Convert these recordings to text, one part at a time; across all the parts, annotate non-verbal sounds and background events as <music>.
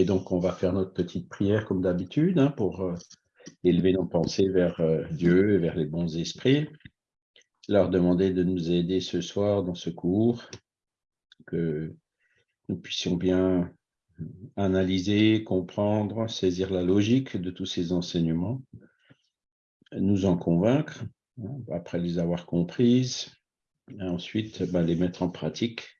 Et donc, on va faire notre petite prière comme d'habitude hein, pour euh, élever nos pensées vers euh, Dieu et vers les bons esprits. Leur demander de nous aider ce soir dans ce cours, que nous puissions bien analyser, comprendre, saisir la logique de tous ces enseignements, nous en convaincre, hein, après les avoir comprises, et ensuite ben, les mettre en pratique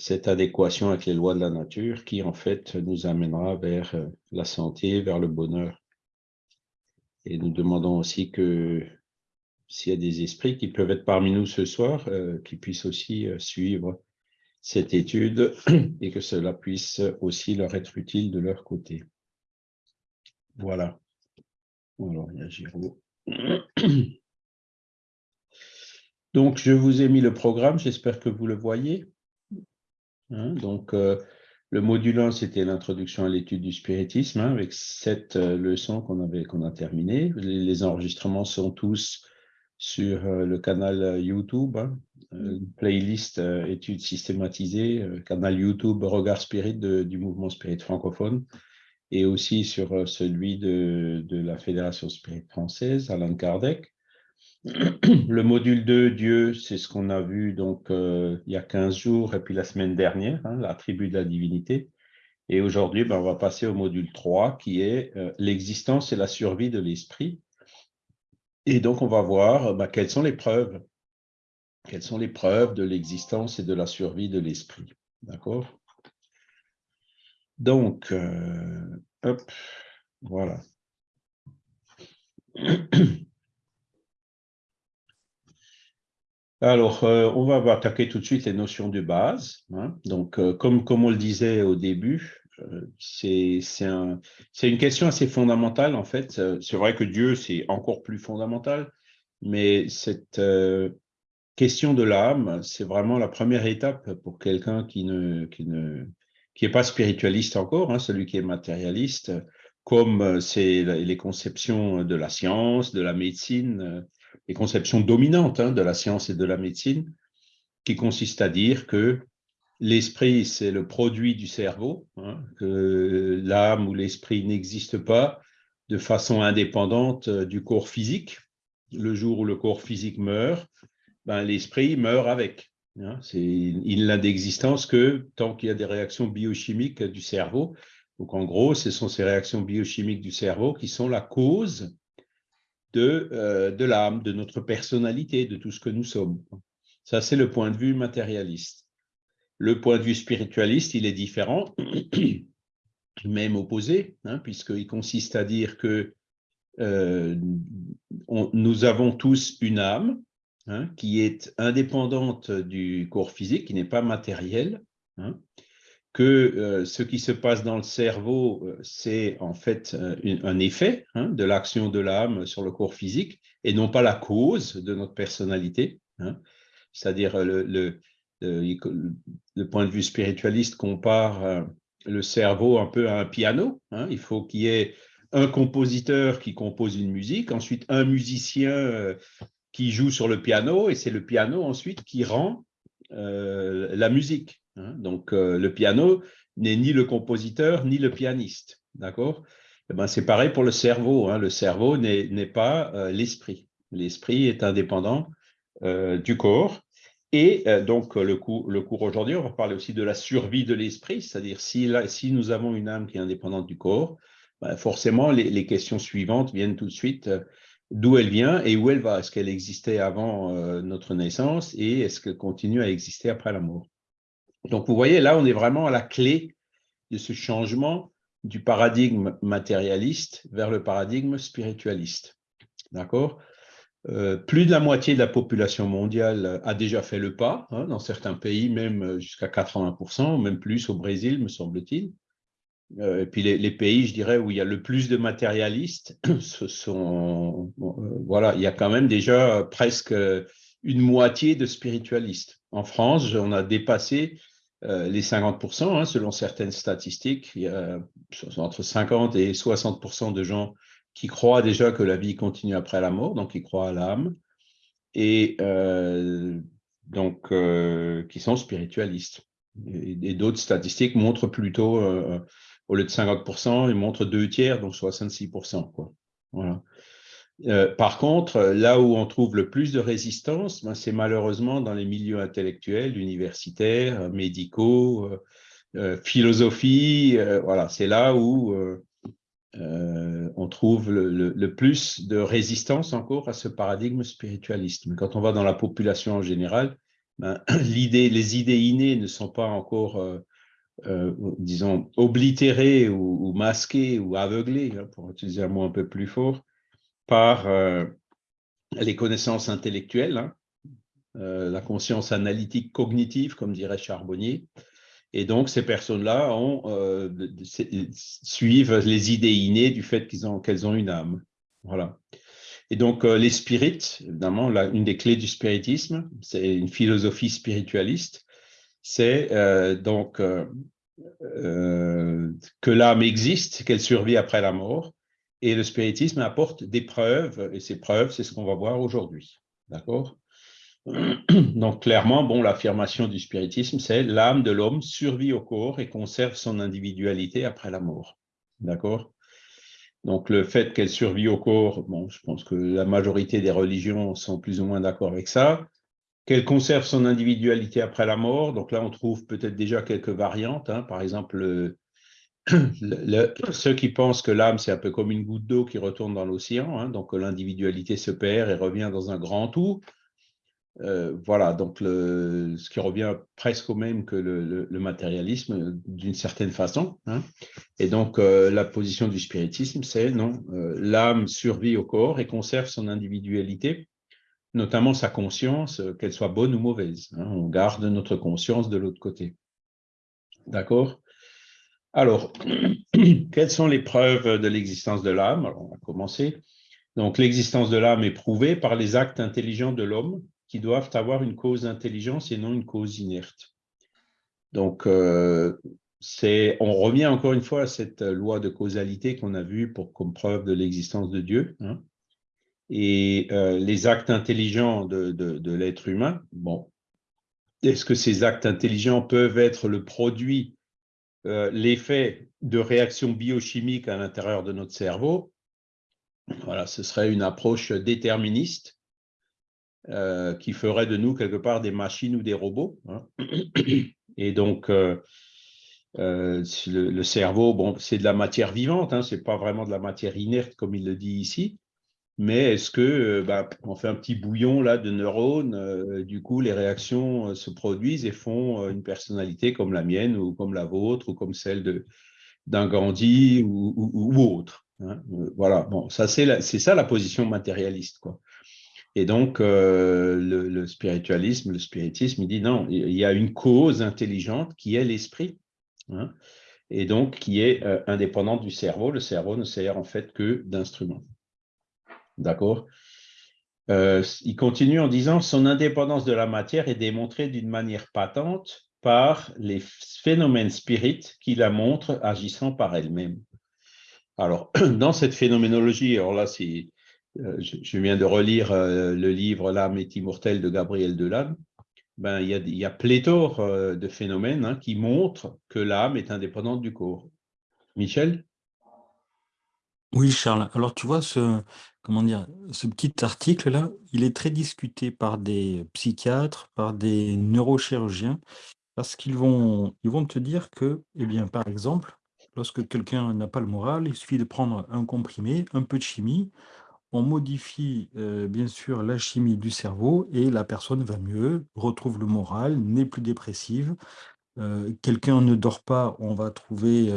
cette adéquation avec les lois de la nature qui, en fait, nous amènera vers euh, la santé, vers le bonheur. Et nous demandons aussi que s'il y a des esprits qui peuvent être parmi nous ce soir, euh, qu'ils puissent aussi euh, suivre cette étude <clears throat> et que cela puisse aussi leur être utile de leur côté. Voilà. Alors, il y a Giraud. <clears throat> Donc, je vous ai mis le programme, j'espère que vous le voyez. Hein, donc, euh, le module 1, c'était l'introduction à l'étude du spiritisme, hein, avec sept euh, leçons qu'on a terminées. Les, enregistrements sont tous sur euh, le canal YouTube, hein, playlist études systématisées, canal YouTube Regard Spirit du mouvement Spirit francophone, et aussi sur celui de, de la Fédération Spirit française, Alain Kardec. <clears throat> Le module 2, Dieu, c'est ce qu'on a vu donc euh, il y a 15 jours et puis la semaine dernière, hein, la tribu de la divinité. Et aujourd'hui, ben, on va passer au module 3 qui est euh, l'existence et la survie de l'esprit. Et donc, on va voir ben, quelles sont les preuves. Quelles sont les preuves de l'existence et de la survie de l'esprit. D'accord? Donc, euh, hop, voilà. <clears throat> Alors, euh, on va attaquer tout de suite les notions de base. Hein. Donc, euh, comme, comme on le disait au début, euh, c'est une question assez fondamentale, en fait. C'est vrai que Dieu, c'est encore plus fondamental, mais cette question de l'âme, c'est vraiment la première étape pour quelqu'un qui ne, qui ne qui pas spiritualiste encore, hein, celui qui est matérialiste, comme c'est les conceptions de la science, de la médecine, les conceptions dominantes hein, de la science et de la médecine, qui consistent à dire que l'esprit, c'est le produit du cerveau, hein, que l'âme ou l'esprit n'existe pas de façon indépendante euh, du corps physique. Le jour où le corps physique meurt, ben, l'esprit meurt avec. Hein. il n'a d'existence que tant qu'il y a des réactions biochimiques du cerveau. Donc, en gros, ce sont ces réactions biochimiques du cerveau qui sont la cause de, euh, de l'âme, de notre personnalité, de tout ce que nous sommes. Ça, c'est le point de vue matérialiste. Le point de vue spiritualiste, il est différent, <clears throat> même opposé, hein, puisqu'il consiste à dire que euh, nous avons tous une âme hein, qui est indépendante du corps physique, qui n'est pas matériel, hein, que euh, ce qui se passe dans le cerveau, euh, c'est en fait euh, un effet hein, de l'action de l'âme sur le corps physique et non pas la cause de notre personnalité. Hein. C'est-à-dire le, point de vue spiritualiste compare le cerveau un peu à un piano. Hein. Il faut qu'il y ait un compositeur qui compose une musique, ensuite un musicien qui joue sur le piano et c'est le piano ensuite qui rend la musique. Hein. Donc, euh, le piano n'est ni le compositeur ni le pianiste. D'accord? Eh ben, C'est pareil pour le cerveau. Hein. Le cerveau n'est pas euh, l'esprit. L'esprit est indépendant euh, du corps. Et donc, le, cours aujourd'hui, on va parler aussi de la survie de l'esprit, c'est-à-dire si, nous avons une âme qui est indépendante du corps, ben, forcément, les, questions suivantes viennent tout de suite. D'où elle vient et où elle va Est-ce qu'elle existait avant notre naissance et est-ce qu'elle continue à exister après la mort? Donc, vous voyez, là, on est vraiment à la clé de ce changement du paradigme matérialiste vers le paradigme spiritualiste. D'accord? Euh, Plus de la moitié de la population mondiale a déjà fait le pas, hein, dans certains pays, même jusqu'à 80%, même plus au Brésil, me semble-t-il. Euh, et puis les, pays, je dirais, où il y a le plus de matérialistes, <clears throat> ce sont, euh, voilà, il y a quand même déjà presque une moitié de spiritualistes. En France, on a dépassé euh, les 50%, hein, selon certaines statistiques, il y a entre 50 et 60% de gens qui croient déjà que la vie continue après la mort, donc qui croient à l'âme, et euh, donc euh, qui sont spiritualistes. Et, d'autres statistiques montrent plutôt, au lieu de 50%, ils montrent deux tiers, donc 66%. Quoi. Voilà. Par contre, là où on trouve le plus de résistance, ben, c'est malheureusement dans les milieux intellectuels, universitaires, médicaux, philosophie. voilà, c'est là où euh, on trouve le, plus de résistance encore à ce paradigme spiritualiste. Mais quand on va dans la population en général, ben, <clears throat> les idées innées ne sont pas encore, euh, euh, disons, oblitérées ou, masquées ou aveuglées, hein, pour utiliser un mot un peu plus fort, par les connaissances intellectuelles, hein, la conscience analytique cognitive, comme dirait Charbonnier, et donc, ces personnes-là euh, suivent les idées innées du fait qu'elles ont, une âme. Voilà. Et donc, euh, les spirites, évidemment, une des clés du spiritisme, c'est une philosophie spiritualiste, c'est euh, donc que l'âme existe, qu'elle survit après la mort, et le spiritisme apporte des preuves, et ces preuves, c'est ce qu'on va voir aujourd'hui. D'accord? Donc clairement, bon, l'affirmation du spiritisme, c'est l'âme de l'homme survit au corps et conserve son individualité après la mort. D'accord? Donc le fait qu'elle survit au corps, je pense que la majorité des religions sont plus ou moins d'accord avec ça. Qu'elle conserve son individualité après la mort, donc là on trouve peut-être déjà quelques variantes. Hein. Par exemple, ceux qui pensent que l'âme c'est un peu comme une goutte d'eau qui retourne dans l'océan, hein, donc l'individualité se perd et revient dans un grand tout. Euh, voilà, donc ce qui revient presque au même que le, matérialisme d'une certaine façon. Hein. Et donc euh, la position du spiritisme, c'est non, euh, l'âme survit au corps et conserve son individualité, notamment sa conscience, qu'elle soit bonne ou mauvaise. Hein. On garde notre conscience de l'autre côté. D'accord? Alors, <clears throat> quelles sont les preuves de l'existence de l'âme? On va commencer. Donc, l'existence de l'âme est prouvée par les actes intelligents de l'homme qui doivent avoir une cause intelligence et non une cause inerte. Donc, euh, on revient encore une fois à cette loi de causalité qu'on a vue pour, comme preuve de l'existence de Dieu. Hein. Et euh, les actes intelligents de, l'être humain, bon, est-ce que ces actes intelligents peuvent être le produit, euh, l'effet de réactions biochimiques à l'intérieur de notre cerveau Voilà, ce serait une approche déterministe euh, qui ferait de nous quelque part des machines ou des robots. Hein. Et donc, euh, le, cerveau, bon, c'est de la matière vivante, hein, c'est pas vraiment de la matière inerte comme il le dit ici. Mais est-ce que bah, on fait un petit bouillon là de neurones, du coup les réactions se produisent et font une personnalité comme la mienne ou comme la vôtre ou comme celle d'un Gandhi ou, autre. Hein. Voilà, bon, ça c'est ça la position matérialiste quoi. Et donc, euh, le, spiritualisme, le spiritisme, il dit non, il y a une cause intelligente qui est l'esprit, hein, et donc qui est euh, indépendante du cerveau. Le cerveau ne sert en fait que d'instrument. D'accord? Euh, Il continue en disant son indépendance de la matière est démontrée d'une manière patente par les phénomènes spirites qui la montrent agissant par elle-même. Alors, <clears throat> dans cette phénoménologie, alors là, c'est euh, je, viens de relire euh, le livre L'âme est immortelle de Gabriel Delanne, ben, il, y a, il y a pléthore de phénomènes hein, qui montrent que l'âme est indépendante du corps. Michel? Oui, Charles. Alors, tu vois, ce, comment dire, ce petit article-là, il est très discuté par des psychiatres, par des neurochirurgiens, parce qu'ils vont, te dire que, eh bien, par exemple, lorsque quelqu'un n'a pas le moral, il suffit de prendre un comprimé, un peu de chimie, on modifie bien sûr la chimie du cerveau et la personne va mieux, retrouve le moral, n'est plus dépressive. Quelqu'un ne dort pas, on va trouver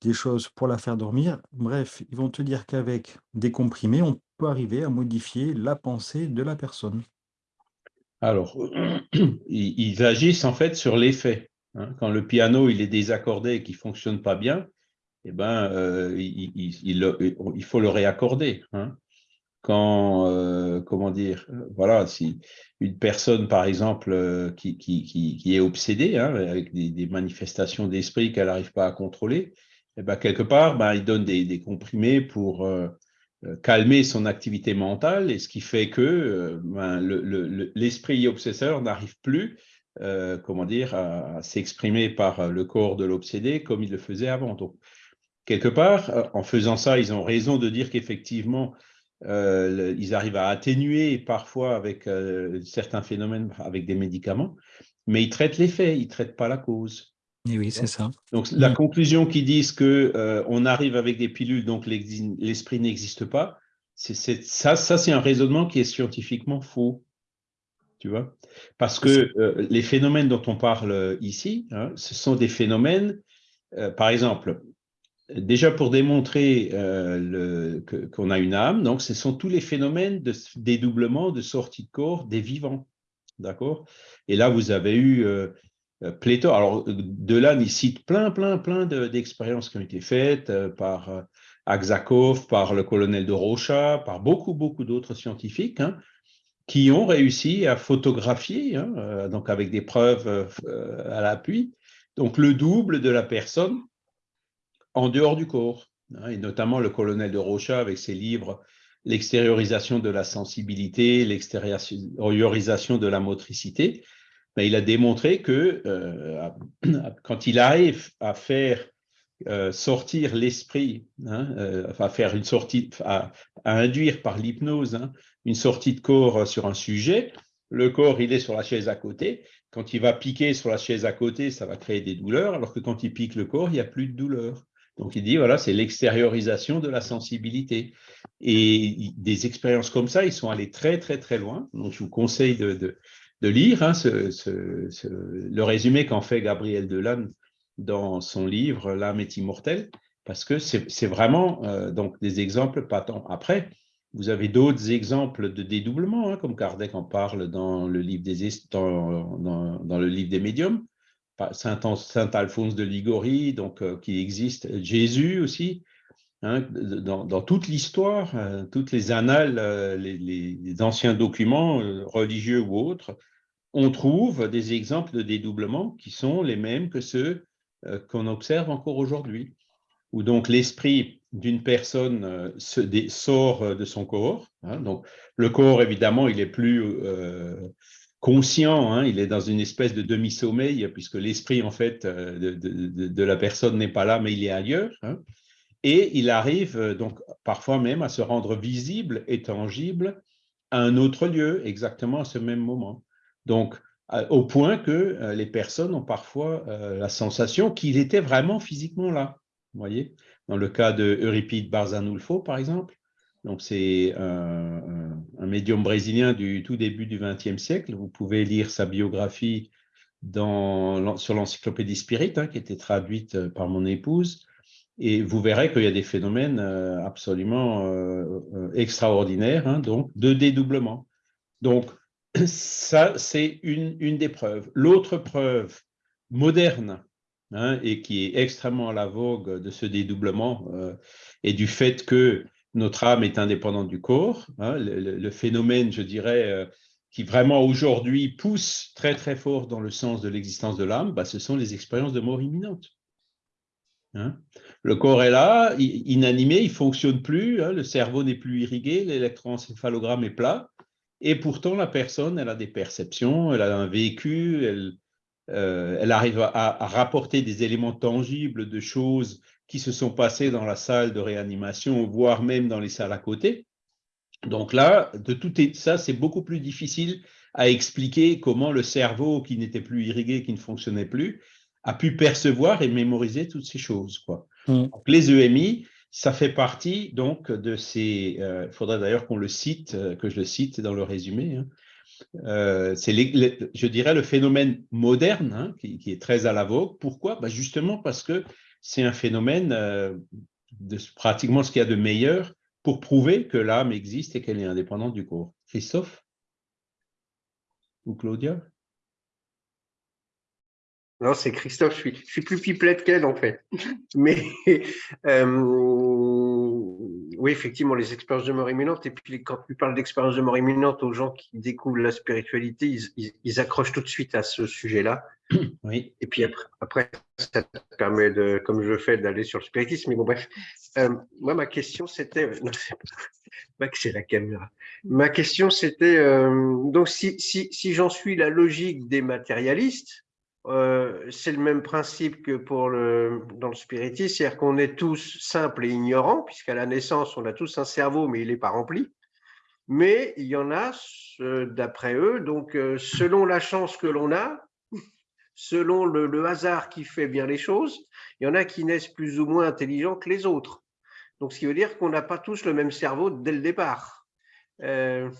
des choses pour la faire dormir. Bref, ils vont te dire qu'avec des comprimés, on peut arriver à modifier la pensée de la personne. Alors, <clears throat> ils agissent en fait sur l'effet. Hein. Quand le piano est désaccordé et qu'il ne fonctionne pas bien, eh ben, il, faut le réaccorder. Hein quand, euh, comment dire, euh, voilà, si une personne, par exemple, euh, qui, est obsédée, hein, avec des, manifestations d'esprit qu'elle n'arrive pas à contrôler, eh ben, quelque part, ben, il donne des, comprimés pour calmer son activité mentale, et ce qui fait que ben, l'esprit le, obsesseur n'arrive plus comment dire, à, s'exprimer par le corps de l'obsédé comme il le faisait avant. Donc, quelque part, en faisant ça, ils ont raison de dire qu'effectivement, ils arrivent à atténuer parfois avec certains phénomènes avec des médicaments, mais ils traitent l'effet, ils ne traitent pas la cause. Et oui, c'est ça. Donc, la mm. conclusion qui disent qu'on on arrive avec des pilules, donc l'esprit n'existe pas, ça, ça c'est un raisonnement qui est scientifiquement faux. Tu vois? Parce que euh, les phénomènes dont on parle ici, hein, ce sont des phénomènes, euh, par exemple, déjà pour démontrer euh, qu'on a une âme, donc ce sont tous les phénomènes de dédoublement, de sortie de corps des vivants. D'accord? Et là, vous avez eu pléthore. Alors, Delan, il cite plein, plein, plein d'expériences qui ont été faites par Aksakov, par le colonel de Rocha, par beaucoup, beaucoup d'autres scientifiques, hein, qui ont réussi à photographier, hein, euh, donc avec des preuves euh, à l'appui, donc le double de la personne en dehors du corps. Hein, et notamment le colonel de Rocha avec ses livres L'extériorisation de la sensibilité, l'extériorisation de la motricité, mais il a démontré que euh, <clears throat> quand il arrive à faire euh, sortir l'esprit, hein, euh, enfin faire une sortie, à, induire par l'hypnose hein, une sortie de corps sur un sujet. Le corps, il est sur la chaise à côté. Quand il va piquer sur la chaise à côté, ça va créer des douleurs, alors que quand il pique le corps, il n'y a plus de douleur. Donc il dit, voilà, c'est l'extériorisation de la sensibilité. Et des expériences comme ça, ils sont allés très, très, très loin. Donc je vous conseille de, lire hein, le résumé qu'en fait Gabriel Delanne dans son livre L'âme est immortelle, parce que c'est vraiment euh, donc des exemples patents. Après, vous avez d'autres exemples de dédoublement, hein, comme Kardec en parle dans le livre des, dans, le livre des médiums, Saint, Alphonse de Ligorie, donc, euh, qui existe, Jésus aussi, hein, dans, toute l'histoire, euh, toutes les annales, les, les, anciens documents religieux ou autres, on trouve des exemples de dédoublement qui sont les mêmes que ceux euh, qu'on observe encore aujourd'hui, où donc l'esprit d'une personne euh, sort euh, de son corps. Hein. le corps, évidemment, il est plus conscient, hein. il est dans une espèce de demi-sommeil, puisque l'esprit, en fait, de, la personne n'est pas là, mais il est ailleurs. Hein. et il arrive donc parfois même à se rendre visible et tangible à un autre lieu, exactement à ce même moment. Donc, euh, au point que euh, les personnes ont parfois euh, la sensation qu'il était vraiment physiquement là. Vous voyez? Dans le cas de Euripide Barzanulfo, par exemple, donc c'est un, médium brésilien du tout début du XXe siècle. Vous pouvez lire sa biographie dans, sur l'encyclopédie Spirit, hein, qui était traduite par mon épouse, et vous verrez qu'il y a des phénomènes absolument extraordinaires, hein, donc de dédoublement. Donc, ça, c'est une, des preuves. L'autre preuve moderne, hein, et qui est extrêmement à la vogue de ce dédoublement, euh, et du fait que notre âme est indépendante du corps, hein, le, phénomène, je dirais, euh, qui vraiment aujourd'hui pousse très très fort dans le sens de l'existence de l'âme, bah, ce sont les expériences de mort imminente. Hein. Le corps est là, inanimé, il ne fonctionne plus, le cerveau n'est plus irrigué, l'électroencéphalogramme est plat, et pourtant, la personne, elle a des perceptions, elle a un vécu, elle, euh, elle arrive à, rapporter des éléments tangibles de choses qui se sont passées dans la salle de réanimation, voire même dans les salles à côté. Donc là, de tout ça, c'est beaucoup plus difficile à expliquer comment le cerveau qui n'était plus irrigué, qui ne fonctionnait plus, a pu percevoir et mémoriser toutes ces choses. Quoi. Mmh. les EMI, ça fait partie donc de ces. Euh, il faudrait d'ailleurs qu'on le cite, euh, que je le cite dans le résumé. Hein. Euh, c'est, je dirais, le phénomène moderne hein, qui, est très à la vogue. Pourquoi? Bah, Justement parce que c'est un phénomène de pratiquement ce qu'il y a de meilleur pour prouver que l'âme existe et qu'elle est indépendante du corps. Christophe? Ou Claudia? Non, c'est Christophe, je suis, je suis plus pipelette qu'elle en fait. Mais <laughs> euh, oui, effectivement, les expériences de mort imminente, et puis quand tu parles d'expériences de mort imminente aux gens qui découvrent la spiritualité, ils, accrochent tout de suite à ce sujet-là. <coughs> Oui. Et puis après, après, ça te permet, de, comme je fais, d'aller sur le spiritisme. Mais bon, bref, euh, moi, ma question, c'était, c'est la caméra. Ma question, c'était, euh, donc si, si, si j'en suis la logique des matérialistes, euh, c'est le même principe que pour le, dans le spiritisme, c'est-à-dire qu'on est tous simples et ignorants, puisqu'à la naissance, on a tous un cerveau, mais il n'est pas rempli. Mais il y en a, d'après eux, donc euh, selon la chance que l'on a, <laughs> selon le, le, hasard qui fait bien les choses, il y en a qui naissent plus ou moins intelligents que les autres. Donc, ce qui veut dire qu'on n'a pas tous le même cerveau dès le départ. Euh,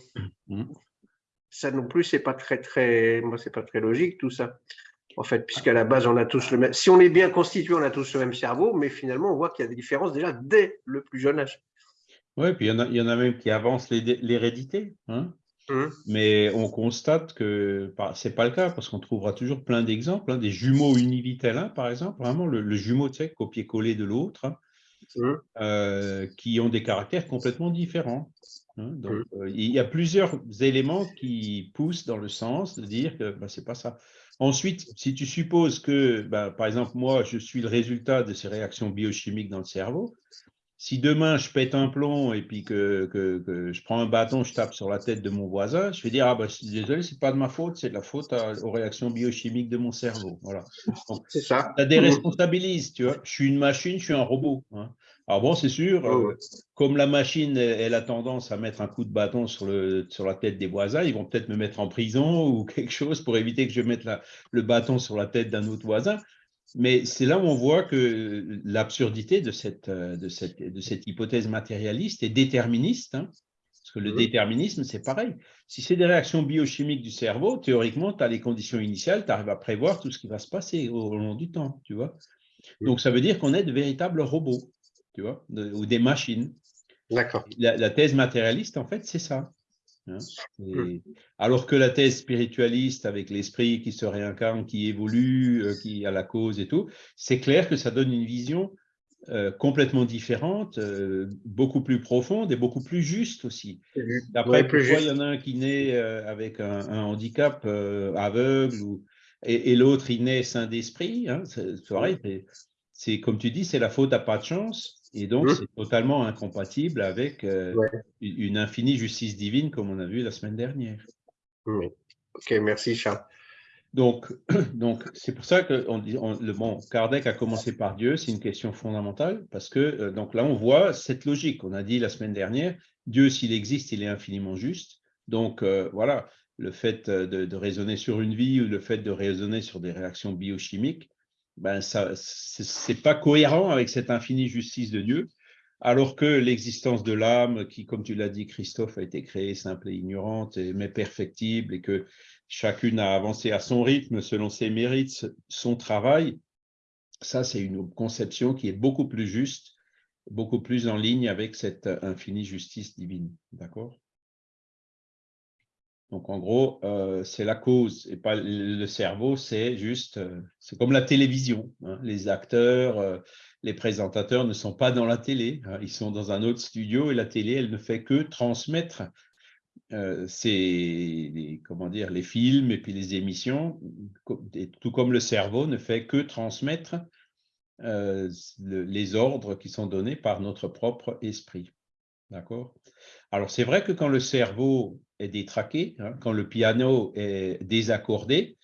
mmh. Ça non plus, c'est pas très, très, moi, c'est pas très logique tout ça. En fait, puisqu'à la base, on a tous le même. Si on est bien constitué, on a tous le même cerveau, mais finalement, on voit qu'il y a des différences déjà dès le plus jeune âge. Oui, puis il y, en a, il y en a même qui avancent l'hérédité. Hein mmh. Mais on constate que ce n'est pas le cas parce qu'on trouvera toujours plein d'exemples. Hein, des jumeaux univitellins, par exemple, vraiment le, jumeau, tu sais, copier-coller de l'autre. Hein. Mmh. Euh, qui ont des caractères complètement différents. Hein. Donc, mmh. euh, il y a plusieurs éléments qui poussent dans le sens de dire que ben, ce n'est pas ça. Ensuite, si tu supposes que, ben, par exemple, moi, je suis le résultat de ces réactions biochimiques dans le cerveau, si demain je pète un plomb et puis que, que, je prends un bâton, je tape sur la tête de mon voisin, je vais dire ah ben, désolé, c'est pas de ma faute, c'est de la faute aux réactions biochimiques de mon cerveau. Voilà. C'est ça. Des responsabilités, tu vois. Je suis une machine, je suis un robot. Hein. Alors bon, c'est sûr, euh, comme la machine, elle, a tendance à mettre un coup de bâton sur, le, sur la tête des voisins, ils vont peut-être me mettre en prison ou <laughs> quelque chose pour éviter que je mette le bâton sur la tête d'un autre voisin. Mais c'est là où on voit que l'absurdité de cette, de, cette, de cette hypothèse matérialiste est déterministe. Hein. parce que le déterminisme, c'est pareil. Si c'est des réactions biochimiques du cerveau, théoriquement, tu as les conditions initiales, tu arrives à prévoir tout ce qui va se passer au, long du temps, tu vois. Donc, ça veut dire qu'on est de véritables robots, tu vois, ou des machines. D'accord. la, thèse matérialiste, en fait, c'est ça. Hein, mmh. alors que la thèse spiritualiste avec l'esprit qui se réincarne, qui évolue, euh, qui a la cause et tout, c'est clair que ça donne une vision euh, complètement différente, euh, beaucoup plus profonde et beaucoup plus juste aussi. Après, pourquoi il y en a un qui naît avec un, handicap aveugle ou, et, l'autre il naît sain d'esprit, hein, c'est comme tu dis, c'est la faute à pas de chance. Et donc, mmh. c'est totalement incompatible avec euh, une infinie justice divine, comme on a vu la semaine dernière. Oui. Ok, merci Charles. Donc, <clears throat> donc c'est pour ça que on, le bon, Kardec a commencé par Dieu, c'est une question fondamentale, parce que euh, donc là, on voit cette logique. On a dit la semaine dernière, Dieu, s'il existe, il est infiniment juste. Donc, euh, voilà, le fait de, de, raisonner sur une vie ou le fait de raisonner sur des réactions biochimiques, ben ça, c'est pas cohérent avec cette infinie justice de Dieu, alors que l'existence de l'âme, qui, comme tu l'as dit, Christophe, a été créée simple et ignorante, mais perfectible, et que chacune a avancé à son rythme, selon ses mérites, son travail, ça, c'est une conception qui est beaucoup plus juste, beaucoup plus en ligne avec cette infinie justice divine. D'accord? Donc, en gros, euh, c'est la cause et pas le cerveau, c'est juste, euh, c'est comme la télévision. Hein. Les acteurs, euh, les présentateurs ne sont pas dans la télé, hein. ils sont dans un autre studio et la télé, elle ne fait que transmettre ces, comment les films et puis les émissions, tout comme le cerveau ne fait que transmettre les ordres qui sont donnés par notre propre esprit. D'accord? Alors, c'est vrai que quand le cerveau est détraqué, hein, quand le piano est désaccordé,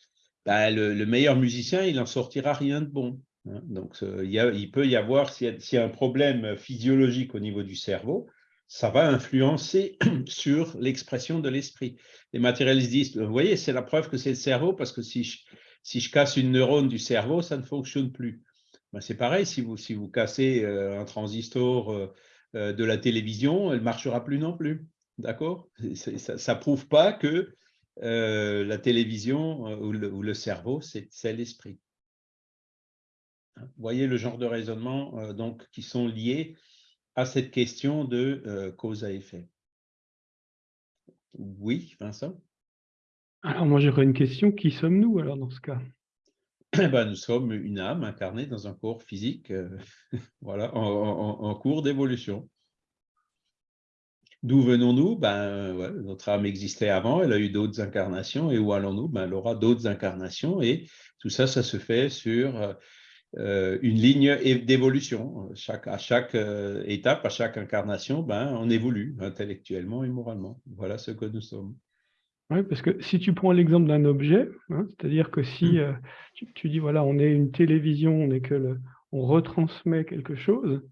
ben, le, meilleur musicien, il n'en sortira rien de bon. Hein. Donc, a, il, peut y avoir, s'il y, a un problème physiologique au niveau du cerveau, ça va influencer <clears throat> sur l'expression de l'esprit. Les matérialistes disent, vous voyez, c'est la preuve que c'est le cerveau, parce que si je, casse une neurone du cerveau, ça ne fonctionne plus. Ben, c'est pareil, si vous, si vous cassez euh, un transistor euh, euh, de la télévision, elle ne marchera plus non plus. D'accord? Ça ne prouve pas que euh, la télévision euh, ou, le, cerveau, c'est l'esprit. Hein, vous voyez le genre de raisonnement donc, qui sont liés à cette question de cause à effet? Oui, Vincent? Alors moi j'aurais une question, qui sommes-nous alors dans ce cas? Eh ben, nous sommes une âme incarnée dans un corps physique euh, <laughs> voilà, en, cours d'évolution. D'où venons-nous? Ben, Notre âme existait avant, elle a eu d'autres incarnations, et où allons-nous? Ben, Elle aura d'autres incarnations, et tout ça, ça se fait sur euh, une ligne d'évolution. Chaque, à chaque euh, étape, à chaque incarnation, ben, on évolue intellectuellement et moralement. Voilà ce que nous sommes. Oui, parce que si tu prends l'exemple d'un objet, hein, c'est-à-dire que si mmh. euh, tu, dis, voilà, on est une télévision, on est que le, on retransmet quelque chose,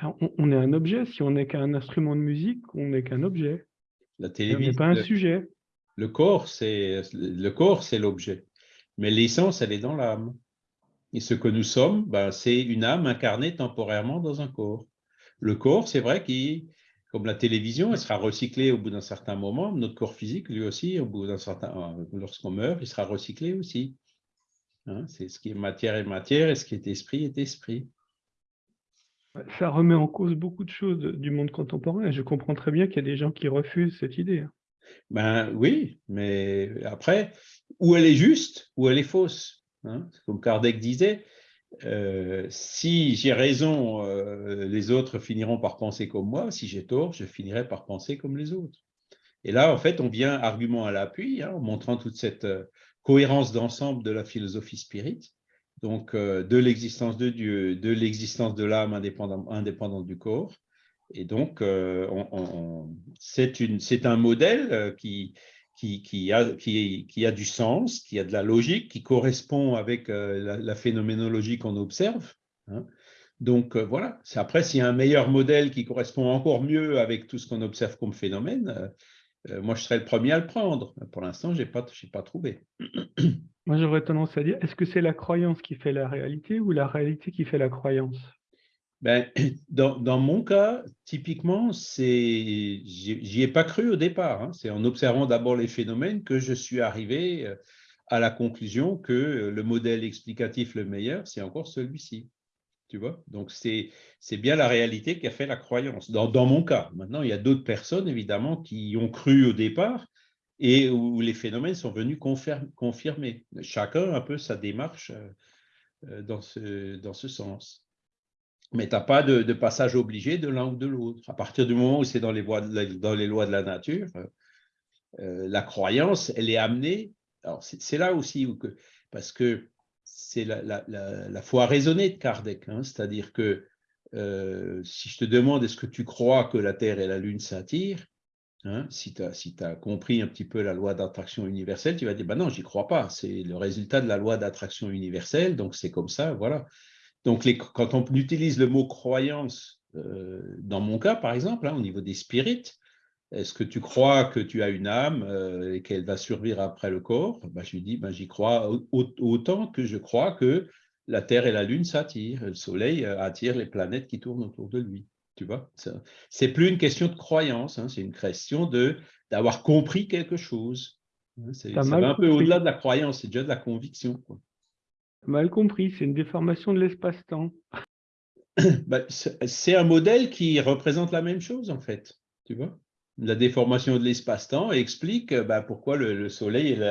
ben, on, est un objet. Si on n'est qu'un instrument de musique, on n'est qu'un objet. La télévision. On n'est pas un sujet. Le corps, c'est le corps, c'est l'objet. Mais l'essence, elle est dans l'âme. Et ce que nous sommes, ben, c'est une âme incarnée temporairement dans un corps. Le corps, c'est vrai qu'il, comme la télévision, elle sera recyclée au bout d'un certain moment. Notre corps physique, lui aussi, au bout d'un certain, lorsqu'on meurt, il sera recyclé aussi. Hein, c'est ce qui est matière est matière et ce qui est esprit est esprit. Ça remet en cause beaucoup de choses du monde contemporain. Je comprends très bien qu'il y a des gens qui refusent cette idée. Ben oui, mais après, où elle est juste, ou elle est fausse. Hein. Comme Kardec disait, euh, si j'ai raison, euh, les autres finiront par penser comme moi. Si j'ai tort, je finirai par penser comme les autres. Et là, en fait, on vient argument à l'appui, hein, en montrant toute cette euh, cohérence d'ensemble de la philosophie spirit, donc de l'existence de Dieu, de l'existence de l'âme indépendante du corps, et donc, euh, c'est un modèle euh, qui, a, du sens, qui a de la logique, qui correspond avec euh, la, phénoménologie qu'on observe. Hein. Donc voilà, après, s'il y a un meilleur modèle qui correspond encore mieux avec tout ce qu'on observe comme phénomène, moi je serais le premier à le prendre. Pour l'instant, je n'ai pas trouvé. <clears throat> Moi j'aurais tendance à dire, est-ce que c'est la croyance qui fait la réalité ou la réalité qui fait la croyance? Ben, <clears throat> dans, mon cas, typiquement, j'y ai pas cru au départ. Hein. C'est en observant d'abord les phénomènes que je suis arrivé euh, à la conclusion que le modèle explicatif le meilleur, c'est encore celui-ci. Tu vois? Donc, c'est bien la réalité qui a fait la croyance. Dans, dans mon cas, maintenant, il y a d'autres personnes, évidemment, qui y ont cru au départ et où les phénomènes sont venus confirmer. Chacun un peu sa démarche euh, euh, dans ce, dans ce sens mais tu n'as pas de, passage obligé de l'un ou de l'autre. À partir du moment où c'est dans les, lois de la nature, euh, la croyance, elle est amenée. Alors, c'est là aussi que, parce que c'est la, foi raisonnée de Kardec, hein, c'est-à-dire que si je te demande est-ce que tu crois que la Terre et la Lune s'attirent, hein, si tu as, compris un petit peu la loi d'attraction universelle, tu vas dire, bah non, j'y crois pas, c'est le résultat de la loi d'attraction universelle, donc c'est comme ça, voilà. Donc, quand on utilise le mot croyance, euh, dans mon cas, par exemple, hein, au niveau des spirites, est-ce que tu crois que tu as une âme euh, et qu'elle va survivre après le corps? Ben, Je lui dis, ben, j'y crois autant que je crois que la Terre et la Lune s'attirent, le Soleil euh, attire les planètes qui tournent autour de lui. Tu vois C'est plus une question de croyance, hein, c'est une question d'avoir compris quelque chose. Hein, c'est un peu au-delà de la croyance, c'est déjà de la conviction. Quoi. Mal compris, c'est une déformation de l'espace-temps. <coughs> Bah, c'est un modèle qui représente la même chose, en fait. Tu vois La déformation de l'espace-temps explique bah, pourquoi le, Soleil est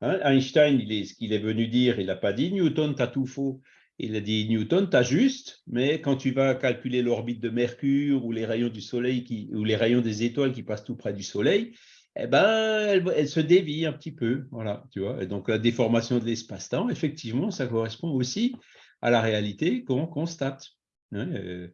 hein, Einstein, il est, ce qu'il est venu dire, il n'a pas dit Newton, tu as tout faux. Il a dit Newton, tu as juste, mais quand tu vas calculer l'orbite de Mercure ou les rayons du Soleil ou les rayons des étoiles qui passent tout près du Soleil, eh ben, elle, se dévie un petit peu. Voilà, donc, la déformation de l'espace-temps, effectivement, ça correspond aussi à la réalité qu'on constate. Hein. Euh,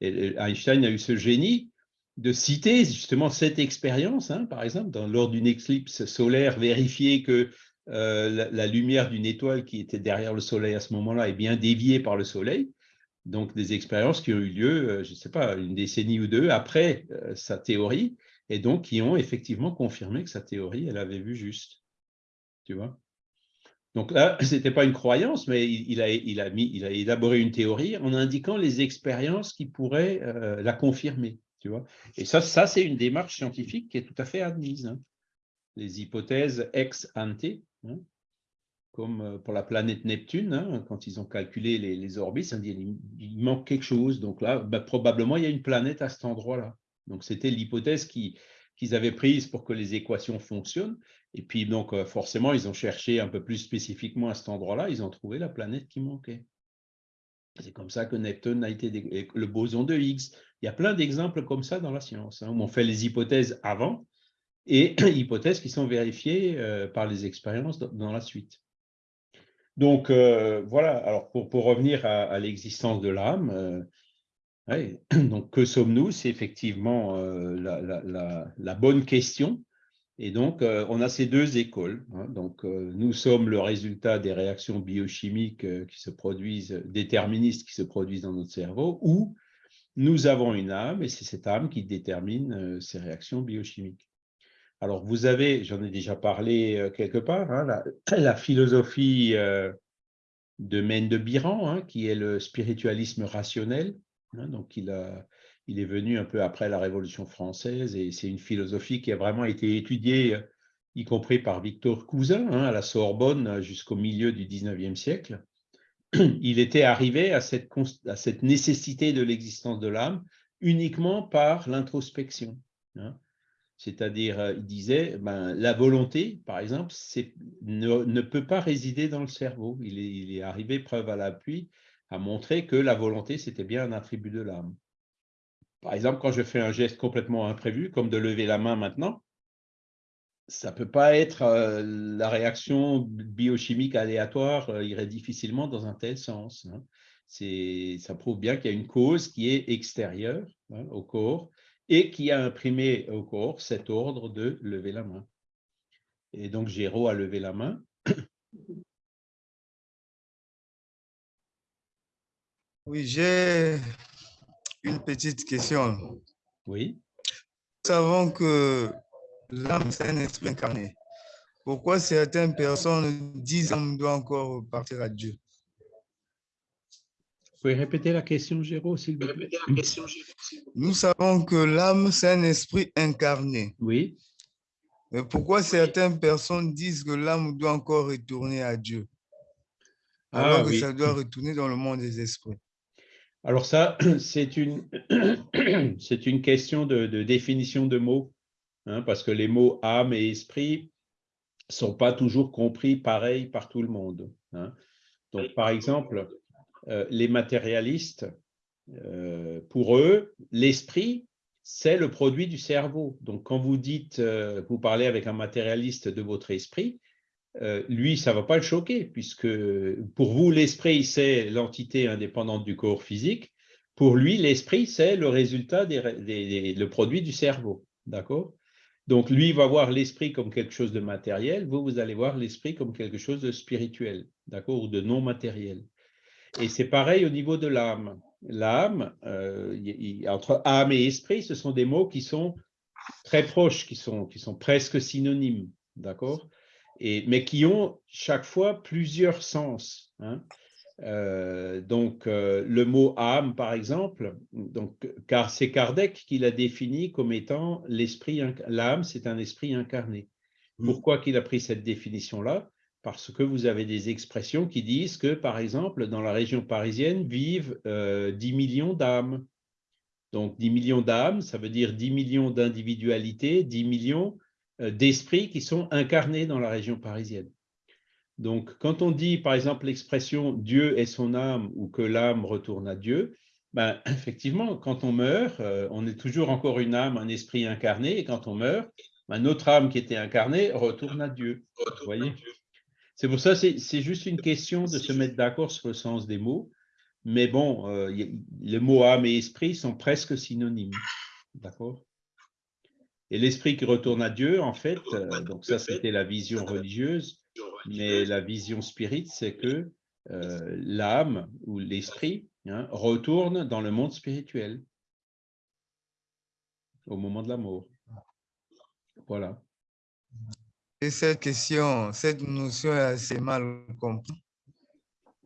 Einstein a eu ce génie de citer justement cette expérience, hein, par exemple, lors d'une éclipse solaire, vérifier que euh, la, lumière d'une étoile qui était derrière le Soleil à ce moment-là est bien déviée par le Soleil. Donc, des expériences qui ont eu lieu, euh, je ne sais pas, une décennie ou deux après sa théorie, et donc qui ont effectivement confirmé que sa théorie, elle avait vu juste. Tu vois? Donc là, <laughs> ce n'était pas une croyance, mais il, a, élaboré une théorie en indiquant les expériences qui pourraient euh, la confirmer. Tu vois? Et ça, ça c'est une démarche scientifique qui est tout à fait admise. Hein. Les hypothèses ex ante, hein, comme euh, pour la planète Neptune, hein, quand ils ont calculé les, orbites, il, il, manque quelque chose. Donc là, bah, probablement, il y a une planète à cet endroit-là. Donc, c'était l'hypothèse qu'ils avaient prise pour que les équations fonctionnent. Et puis, donc, euh, forcément, ils ont cherché un peu plus spécifiquement à cet endroit-là, ils ont trouvé la planète qui manquait. C'est comme ça que Neptune a été le boson de Higgs. Il y a plein d'exemples comme ça dans la science, hein, où on fait les hypothèses avant et <clears throat> hypothèses qui sont vérifiées euh, par les expériences dans la suite. Donc, euh, voilà, alors pour, pour revenir à, l'existence de l'âme, euh, <clears throat> donc que sommes-nous? C'est effectivement euh, la, bonne question. Et donc, on a ces deux écoles. Hein. donc, nous sommes le résultat des réactions biochimiques qui se produisent, déterministes qui se produisent dans notre cerveau, ou nous avons une âme, et c'est cette âme qui détermine ces réactions biochimiques. Alors, vous avez, j'en ai déjà parlé euh, quelque part, hein, la, <clears throat> philosophie euh, de Mène de Biran, hein, qui est le spiritualisme rationnel. Hein, donc, il, est venu un peu après la Révolution française et c'est une philosophie qui a vraiment été étudiée, y compris par Victor Cousin, à la Sorbonne jusqu'au milieu du 19e siècle. <clears throat> Il était arrivé à cette nécessité de l'existence de l'âme uniquement par l'introspection. C'est-à-dire, euh, il disait, ben, la volonté, par exemple, ne, peut pas résider dans le cerveau. Il est, il est arrivé, preuve à l'appui, à montrer que la volonté, c'était bien un attribut de l'âme. Par exemple, quand je fais un geste complètement imprévu, comme de lever la main maintenant, ça ne peut pas être euh, la réaction biochimique aléatoire euh, irait difficilement dans un tel sens. Hein. Ça prouve bien qu'il y a une cause qui est extérieure hein, au corps et qui a imprimé au corps cet ordre de lever la main. Et donc, Géraud a levé la main. <coughs> Oui, j'ai une petite question. Oui. Nous savons que l'âme, c'est un esprit incarné. Pourquoi certaines personnes disent qu'on doit encore partir à Dieu? Pouvez répéter la question, Géraud, s'il vous plaît? Nous savons que l'âme, c'est un esprit incarné. Oui. Mais pourquoi certaines personnes disent que l'âme doit encore retourner à Dieu ah alors que ça doit retourner dans le monde des esprits? Alors ça, <clears throat> c'est une, <clears throat> c'est une question de, définition de mots, hein, parce que les mots âme et esprit ne sont pas toujours compris pareil par tout le monde. Hein. Donc, par exemple, euh, les matérialistes, euh, pour eux, l'esprit, c'est le produit du cerveau. Donc, quand vous dites, euh, vous parlez avec un matérialiste de votre esprit, lui, ça ne va pas le choquer, puisque pour vous, l'esprit, c'est l'entité indépendante du corps physique. Pour lui, l'esprit, c'est le résultat, le produit du cerveau. D'accord? Donc, lui va voir l'esprit comme quelque chose de matériel, vous, vous allez voir l'esprit comme quelque chose de spirituel, d'accord, ou de non matériel. Et c'est pareil au niveau de l'âme. L'âme, euh, entre âme et esprit, ce sont des mots qui sont très proches, qui sont, qui sont presque synonymes, d'accord? Mais qui ont chaque fois plusieurs sens. Hein. Euh, donc, euh, le mot âme, par exemple, donc, car c'est Kardec qui l'a défini comme étant l'esprit, l'âme, c'est un esprit incarné. Mmh. Pourquoi qu'il a pris cette définition-là? Parce que vous avez des expressions qui disent que, par exemple, dans la région parisienne vivent 10 euh, millions d'âmes. Donc, 10 millions d'âmes, ça veut dire 10 millions d'individualités, 10 millions euh, d'esprits qui sont incarnés dans la région parisienne. Donc, quand on dit, par exemple, l'expression « Dieu est son âme » ou que l'âme retourne à Dieu, ben, <laughs> effectivement, quand on meurt, euh, on est toujours encore une âme, un esprit incarné, et quand on meurt, ben, notre âme qui était incarnée retourne à Dieu. Vous voyez? C'est pour ça, c'est juste une question de se mettre d'accord sur le sens des mots. Mais bon, euh, les mots âme et esprit sont presque synonymes. D'accord? Et l'esprit qui retourne à Dieu, en fait, euh, donc ça c'était la vision religieuse, mais la vision spirite, c'est que euh, l'âme ou l'esprit hein, retourne dans le monde spirituel au moment de la mort. Voilà cette question, cette notion est assez mal comprise.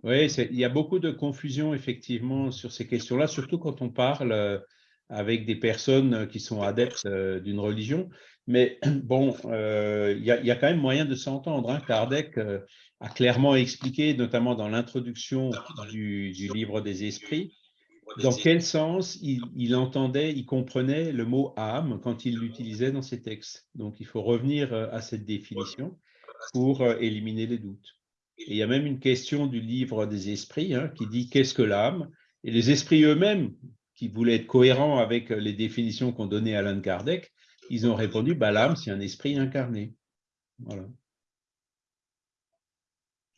Oui, il y a beaucoup de confusion effectivement sur ces questions-là, surtout quand on parle euh, avec des personnes qui sont adeptes euh, d'une religion. Mais <clears throat> bon, euh, il, y a, quand même moyen de s'entendre. Hein. Kardec a clairement expliqué, notamment dans l'introduction du, livre des esprits, dans quel sens il, entendait, il comprenait le mot âme quand il l'utilisait dans ses textes? Donc, il faut revenir euh, à cette définition pour euh, éliminer les doutes. Et il y a même une question du livre des esprits hein, qui dit qu'est-ce que l'âme? Et les esprits eux-mêmes, qui voulaient être cohérents avec les définitions qu'ont données Alain Kardec, ils ont répondu bah, l'âme, c'est un esprit incarné. Voilà.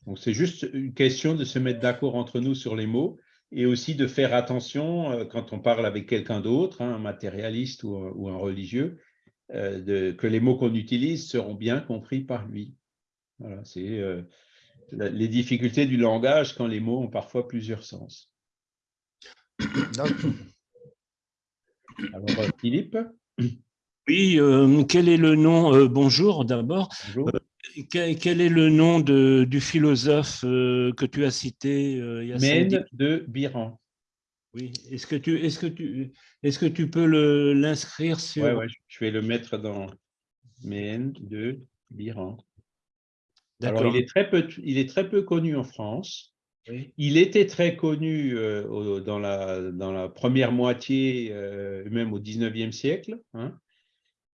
Donc, c'est juste une question de se mettre d'accord entre nous sur les mots et aussi de faire attention euh, quand on parle avec quelqu'un d'autre, hein, un matérialiste ou un, religieux, euh, que les mots qu'on utilise seront bien compris par lui. Voilà, c'est euh, les difficultés du langage quand les mots ont parfois plusieurs sens. Alors, Philippe? Oui, quel est le nom Bonjour d'abord. Quel, est le nom de, du philosophe euh, que tu as cité euh, il Mène de Biran. Oui, est-ce que, tu, que, que peux l'inscrire sur… Oui, ouais, je vais le mettre dans Mène de Biran. Alors, il est, très peu, il est très peu connu en France. Il était très connu euh, dans, la, dans la première moitié, même au 19e siècle. Hein.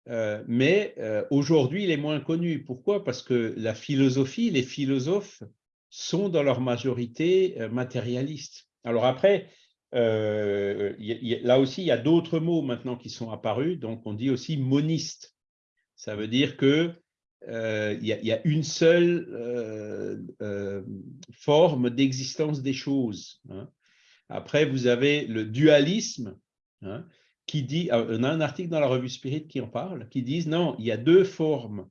Euh, mais euh, aujourd'hui, il est moins connu. Pourquoi? Parce que la philosophie, les philosophes sont dans leur majorité euh, matérialistes. Alors après, là aussi, il y a d'autres mots maintenant qui sont apparus. Donc, on dit aussi moniste. Ça veut dire que il y, a une seule forme d'existence des choses. Hein. Après, vous avez le dualisme. Hein, qui dit, euh, on a un article dans la revue Spirit qui en parle, qui dit non, il y a deux formes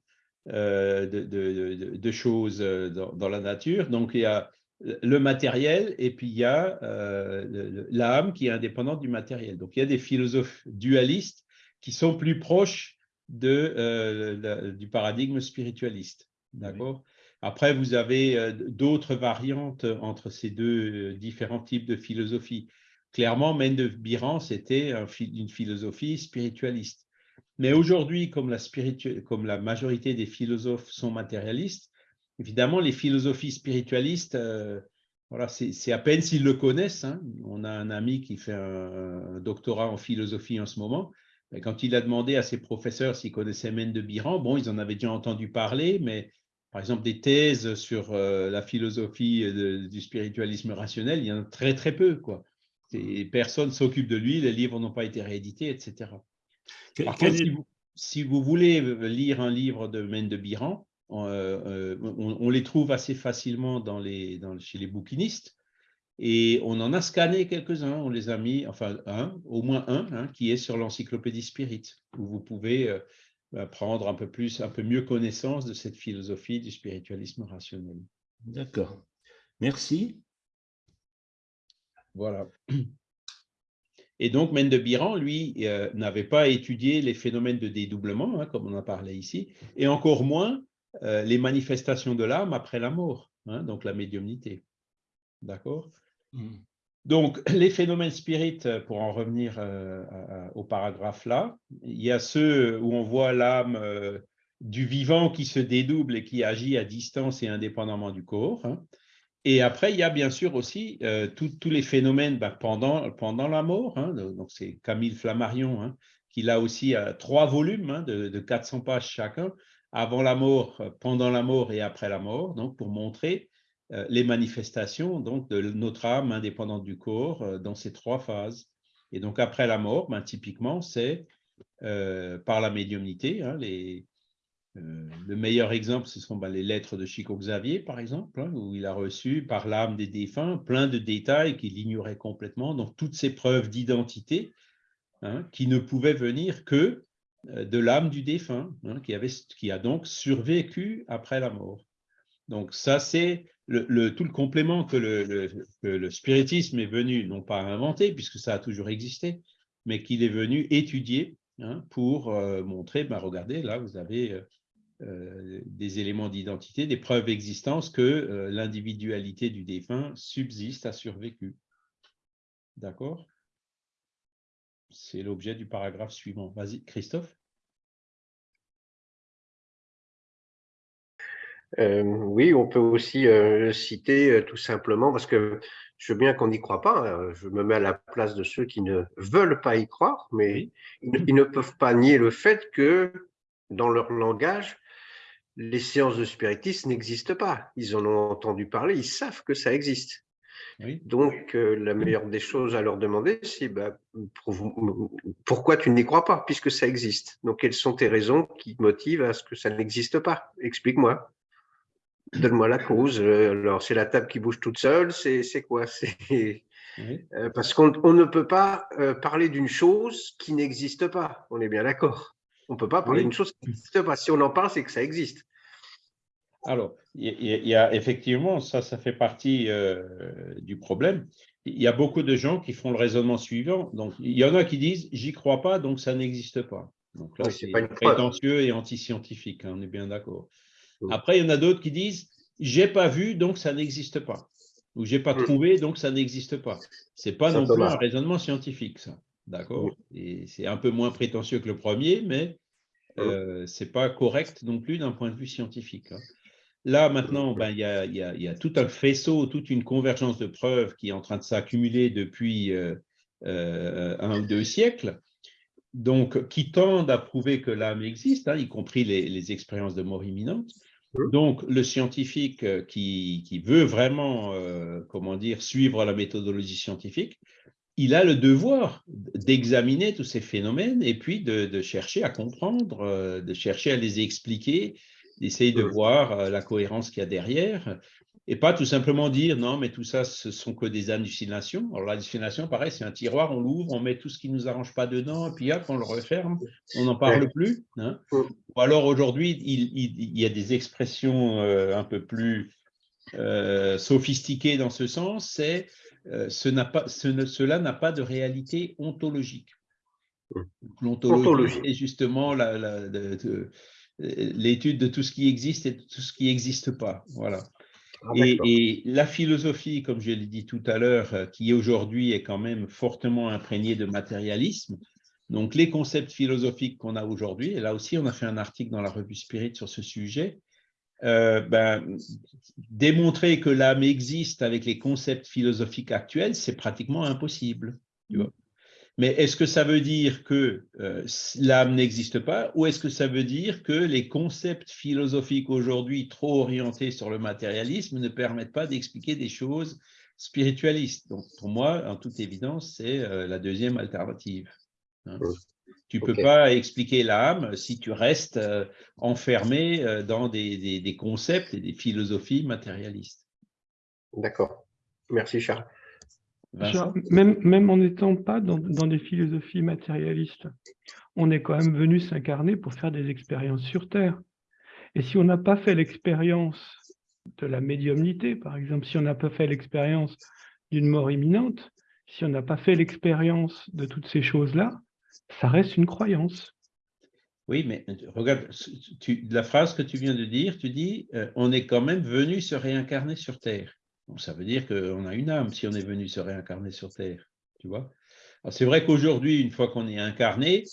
euh, de, choses euh, dans, la nature. Donc, il y a le matériel et puis il y a l'âme qui est indépendante du matériel. Donc, il y a des philosophes dualistes qui sont plus proches de, du paradigme spiritualiste. D'accord? Après, vous avez d'autres variantes entre ces deux différents types de philosophie. Clairement, Mène de Biran, c'était une philosophie spiritualiste. Mais aujourd'hui, comme, la majorité des philosophes sont matérialistes, évidemment, les philosophies spiritualistes, euh, voilà, c'est à peine s'ils le connaissent. Hein. On a un ami qui fait un, doctorat en philosophie en ce moment. Quand il a demandé à ses professeurs s'ils connaissaient Mène de Biran, bon, ils en avaient déjà entendu parler, mais par exemple, des thèses sur euh, la philosophie du spiritualisme rationnel, il y en a très, très peu. Personne ne s'occupe de lui, les livres n'ont pas été réédités, etc. si, vous, voulez lire un livre de Mène de Biran, euh, euh, on, les trouve assez facilement dans les, chez les bouquinistes. Et on en a scanné quelques-uns, on les a mis, enfin un, au moins un, hein, qui est sur l'encyclopédie Spirit, où vous pouvez euh, prendre un peu plus, un peu mieux connaissance de cette philosophie du spiritualisme rationnel. D'accord. Merci. Voilà. Et donc, Mendebiran, lui, euh, n'avait pas étudié les phénomènes de dédoublement, hein, comme on en parlait ici, et encore moins euh, les manifestations de l'âme après la mort, hein, donc la médiumnité. D'accord? Mmh. Donc, <laughs> les phénomènes spirites, pour en revenir euh, au paragraphe là, il y a ceux où on voit l'âme du vivant qui se dédouble et qui agit à distance et indépendamment du corps. Hein. Et après, il y a bien sûr aussi euh, tous les phénomènes bah, pendant, pendant la mort. Hein, donc, c'est Camille Flammarion hein, qui l'a aussi trois volumes hein, de, 400 pages chacun, avant la mort, pendant la mort et après la mort, donc pour montrer euh, les manifestations donc, de notre âme indépendante du corps euh, dans ces trois phases. Et donc, après la mort, ben, typiquement, c'est par la médiumnité, les, euh, le meilleur exemple, ce sont bah, les lettres de Chico Xavier, par exemple, hein, où il a reçu par l'âme des défunts plein de détails qu'il ignorait complètement, donc toutes ces preuves d'identité hein, qui ne pouvaient venir que euh, de l'âme du défunt, hein, qui, avait, qui a donc survécu après la mort. Donc ça, c'est le, tout le complément que le, spiritisme est venu, non pas inventer, puisque ça a toujours existé, mais qu'il est venu étudier pour euh, montrer, ben, regardez, là, vous avez des éléments d'identité, des preuves d'existence que euh, l'individualité du défunt subsiste, a survécu. D'accord? C'est l'objet du paragraphe suivant. Vas-y, Christophe? Euh, oui, on peut aussi citer tout simplement, parce que je veux bien qu'on n'y croit pas, hein, je me mets à la place de ceux qui ne veulent pas y croire, mais ils, ne peuvent pas nier le fait que dans leur langage, les séances de spiritisme n'existent pas. Ils en ont entendu parler, ils savent que ça existe. Donc, euh, la meilleure des choses à leur demander, c'est bah, pourquoi tu n'y crois pas, puisque ça existe? Donc, quelles sont tes raisons qui motivent à ce que ça n'existe pas? Explique-moi. donne-moi la cause. Alors, c'est la table qui bouge toute seule, c'est quoi? <laughs> C'est Parce qu'on ne peut pas parler d'une chose qui n'existe pas, on est bien d'accord. On ne peut pas parler d'une chose qui n'existe pas. Si on en parle, c'est que ça existe. Alors, il y, a effectivement, ça, ça fait partie du problème. Il y a beaucoup de gens qui font le raisonnement suivant. Donc, il y en a qui disent, j'y crois pas, donc ça n'existe pas. Donc là, c'est prétentieux et anti-scientifique, hein, on est bien d'accord. Après, il y en a d'autres qui disent, j'ai pas vu, donc ça n'existe pas. Ou j'ai pas trouvé, donc ça n'existe pas. C'est pas non plus un raisonnement scientifique, ça. D'accord Et c'est un peu moins prétentieux que le premier, mais euh, c'est pas correct non plus d'un point de vue scientifique. Hein. Là, maintenant, ben, il y, a, y, a, tout un faisceau, toute une convergence de preuves qui est en train de s'accumuler depuis euh, euh, un ou deux siècles, donc qui tendent à prouver que l'âme existe, hein, y compris les, expériences de mort imminente. Donc, le scientifique euh, qui, veut vraiment, comment dire, suivre la méthodologie scientifique, il a le devoir d'examiner tous ces phénomènes et puis de, de chercher à comprendre, de chercher à les expliquer d'essayer de voir euh, la cohérence qu'il y a derrière, et pas tout simplement dire non, mais tout ça, ce sont que des hallucinations. Alors, l'hallucination, pareil, c'est un tiroir, on l'ouvre, on met tout ce qui ne nous arrange pas dedans, et puis hop, on le referme, on n'en parle plus. Hein. Ou alors, aujourd'hui, il, y a des expressions euh, un peu plus euh, sophistiquées dans ce sens, c'est ce pas, ce, cela n'a pas de réalité ontologique. L'ontologie est justement la l'étude de tout ce qui existe et de tout ce qui n'existe pas. Voilà. Ah, et, la philosophie, comme je l'ai dit tout à l'heure, euh, qui aujourd'hui est quand même fortement imprégnée de matérialisme, donc les concepts philosophiques qu'on a aujourd'hui, et là aussi on a fait un article dans la revue Spirit sur ce sujet, euh, ben, démontrer que l'âme existe avec les concepts philosophiques actuels, c'est pratiquement impossible. Mais est-ce que ça veut dire que euh, l'âme n'existe pas ou est-ce que ça veut dire que les concepts philosophiques aujourd'hui trop orientés sur le matérialisme ne permettent pas d'expliquer des choses spiritualistes? Donc pour moi, en toute évidence, c'est euh, la deuxième alternative. Hein. Tu ne peux pas expliquer l'âme si tu restes euh, enfermé dans des, des concepts et des philosophies matérialistes. D'accord. Merci Charles même, même en n'étant pas dans, des philosophies matérialistes, on est quand même venu s'incarner pour faire des expériences sur Terre. Et si on n'a pas fait l'expérience de la médiumnité, par exemple, si on n'a pas fait l'expérience d'une mort imminente, si on n'a pas fait l'expérience de toutes ces choses-là, ça reste une croyance. Oui, mais regarde, la phrase que tu viens de dire, tu dis, euh, on est quand même venu se réincarner sur Terre ça veut dire qu'on a une âme si on est venu se réincarner sur Terre, tu vois. C'est vrai qu'aujourd'hui, une fois qu'on est incarné,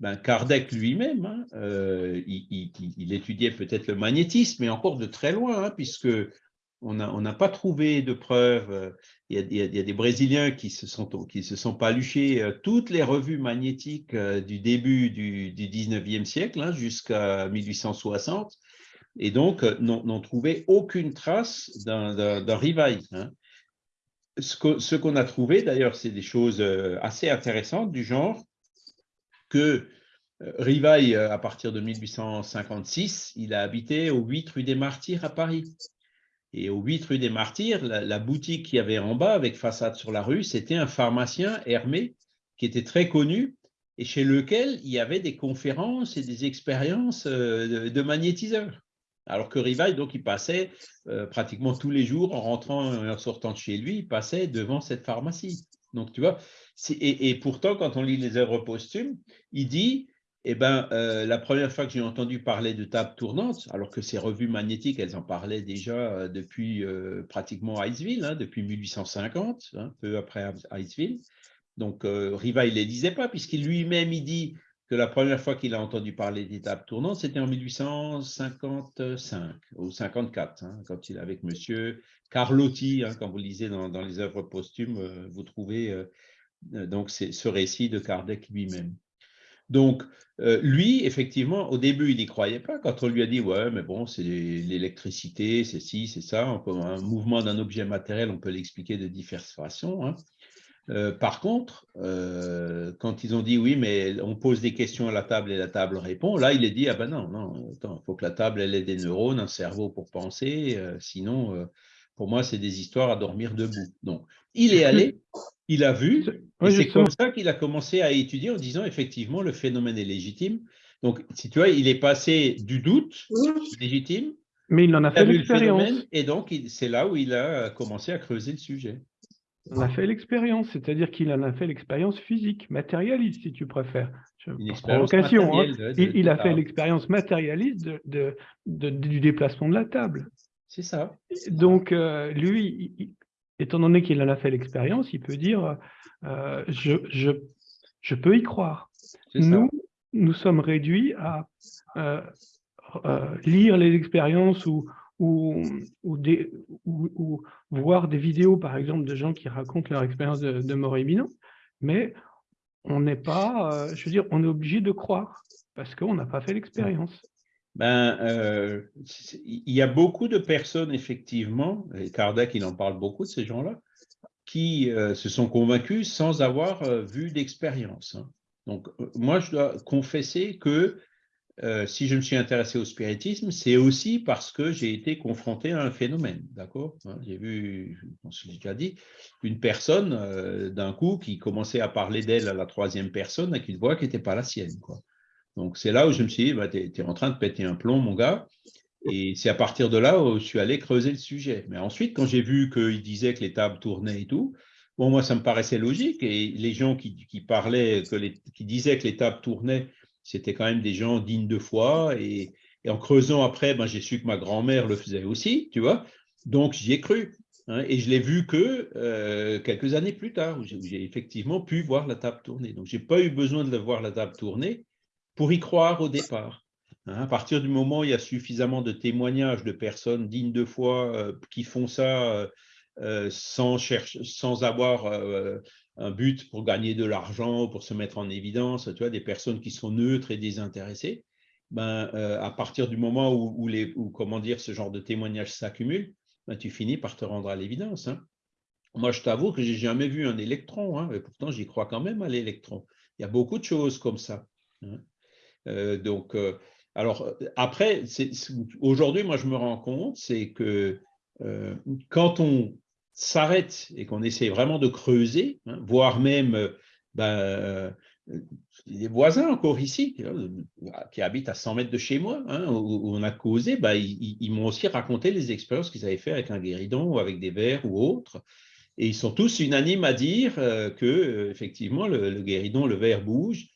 ben Kardec lui-même, hein, euh, il, étudiait peut-être le magnétisme, mais encore de très loin, hein, puisque on n'a pas trouvé de preuves. Il y, a, des Brésiliens qui se sont, qui paluchés euh, toutes les revues magnétiques euh, du début du, du 19e siècle hein, jusqu'à 1860 et donc euh, n'ont trouvé aucune trace d'un rivail. Hein. Ce qu'on a trouvé, d'ailleurs, c'est des choses euh, assez intéressantes du genre que euh, Rivail, à partir de 1856, il a habité au 8 rue des Martyrs à Paris. Et au 8 rue des Martyrs, la, boutique qu'il y avait en bas, avec façade sur la rue, c'était un pharmacien, Hermé, qui était très connu et chez lequel il y avait des conférences et des expériences de magnétiseurs. Alors que Rivail, donc, il passait euh, pratiquement tous les jours, en rentrant et en sortant de chez lui, il passait devant cette pharmacie. Donc, tu vois, et, pourtant, quand on lit les œuvres posthumes, il dit, eh ben, euh, la première fois que j'ai entendu parler de table tournante, alors que ces revues magnétiques, elles en parlaient déjà euh, depuis pratiquement Iceville, hein, depuis 1850, hein, peu après Iceville. Donc, Rivail ne les lisait pas, puisqu'il lui-même, il dit, la première fois qu'il a entendu parler d'étapes tournantes, c'était en 1855 ou 54, hein, quand il avec monsieur Carlotti, quand vous lisez dans, les œuvres posthumes, euh, vous trouvez euh, euh, donc ce récit de Kardec lui-même. Donc, lui, effectivement, au début, il n'y croyait pas. Quand on lui a dit, ouais, mais bon, c'est l'électricité, c'est ci, c'est ça, un mouvement d'un objet matériel, on peut l'expliquer de diverses façons. Hein. Euh, par contre, euh, quand ils ont dit oui, mais on pose des questions à la table et la table répond, là, il est dit, ah ben non, non, il faut que la table, elle ait des neurones, un cerveau pour penser, euh, sinon, pour moi, c'est des histoires à dormir debout. Donc, il est <laughs> allé, il a vu, et c'est comme ça qu'il a commencé à étudier en disant, effectivement, le phénomène est légitime. Donc, si tu vois, il est passé du doute légitime, mais il en a fait l'expérience. Et donc, c'est là où il a commencé à creuser le sujet. On a fait l'expérience, c'est-à-dire qu'il en a fait l'expérience physique, matérialiste, si tu préfères. Une provocation, hein. il, a fait l'expérience matérialiste de, du déplacement de la table. C'est ça. Donc, euh, lui, étant donné qu'il en a fait l'expérience, il peut dire euh, je, je, peux y croire. Nous, nous sommes réduits à euh, lire les expériences ou, ou, ou, voir des vidéos, par exemple, de gens qui racontent leur expérience de, mort imminente, mais on n'est pas, euh, je veux dire, on est obligé de croire parce qu'on n'a pas fait l'expérience. Ben, euh, il y a beaucoup de personnes, effectivement, et Kardec, il en parle beaucoup de ces gens-là, qui euh, se sont convaincus sans avoir vu d'expérience. Hein. Donc, moi, je dois confesser que euh, si je me suis intéressé au spiritisme, c'est aussi parce que j'ai été confronté à un phénomène, d'accord hein, J'ai vu, je l'ai déjà dit, une personne euh, d'un coup qui commençait à parler d'elle à la troisième personne avec une voix qui n'était pas la sienne, quoi. Donc c'est là où je me suis dit, bah, tu es, en train de péter un plomb, mon gars. Et c'est à partir de là où je suis allé creuser le sujet. Mais ensuite, quand j'ai vu qu'il disait que les tables tournaient et tout, bon, moi, ça me paraissait logique. Et les gens qui, parlaient, que qui disaient que les tables tournaient, c'était quand même des gens dignes de foi. Et, en creusant après, ben, j'ai su que ma grand-mère le faisait aussi, tu vois. Donc, j'y ai cru. Hein, et je l'ai vu que euh, quelques années plus tard, où j'ai effectivement pu voir la table tourner. Donc, je n'ai pas eu besoin de voir la table tourner pour y croire au départ. Hein. à partir du moment où il y a suffisamment de témoignages de personnes dignes de foi euh, qui font ça euh, sans, chercher, sans avoir un but pour gagner de l'argent, pour se mettre en évidence, tu vois, des personnes qui sont neutres et désintéressées, ben, euh, à partir du moment où, les, comment dire, ce genre de témoignages s'accumulent, ben, tu finis par te rendre à l'évidence. Hein. Moi, je t'avoue que j'ai jamais vu un électron, hein, et pourtant j'y crois quand même à l'électron. Il y a beaucoup de choses comme ça. Euh, donc, euh, alors après, aujourd'hui, moi, je me rends compte, c'est que quand on s'arrête et qu'on essaie vraiment de creuser, hein, voire même euh, ben, les euh, voisins encore ici, qui habitent à 100 mètres de chez moi, hein, où, on a causé, ben, ils, m'ont aussi raconté les expériences qu'ils avaient fait avec un guéridon ou avec des vers ou autres. Et ils sont tous unanimes à dire euh, que effectivement le, guéridon, le verre bouge.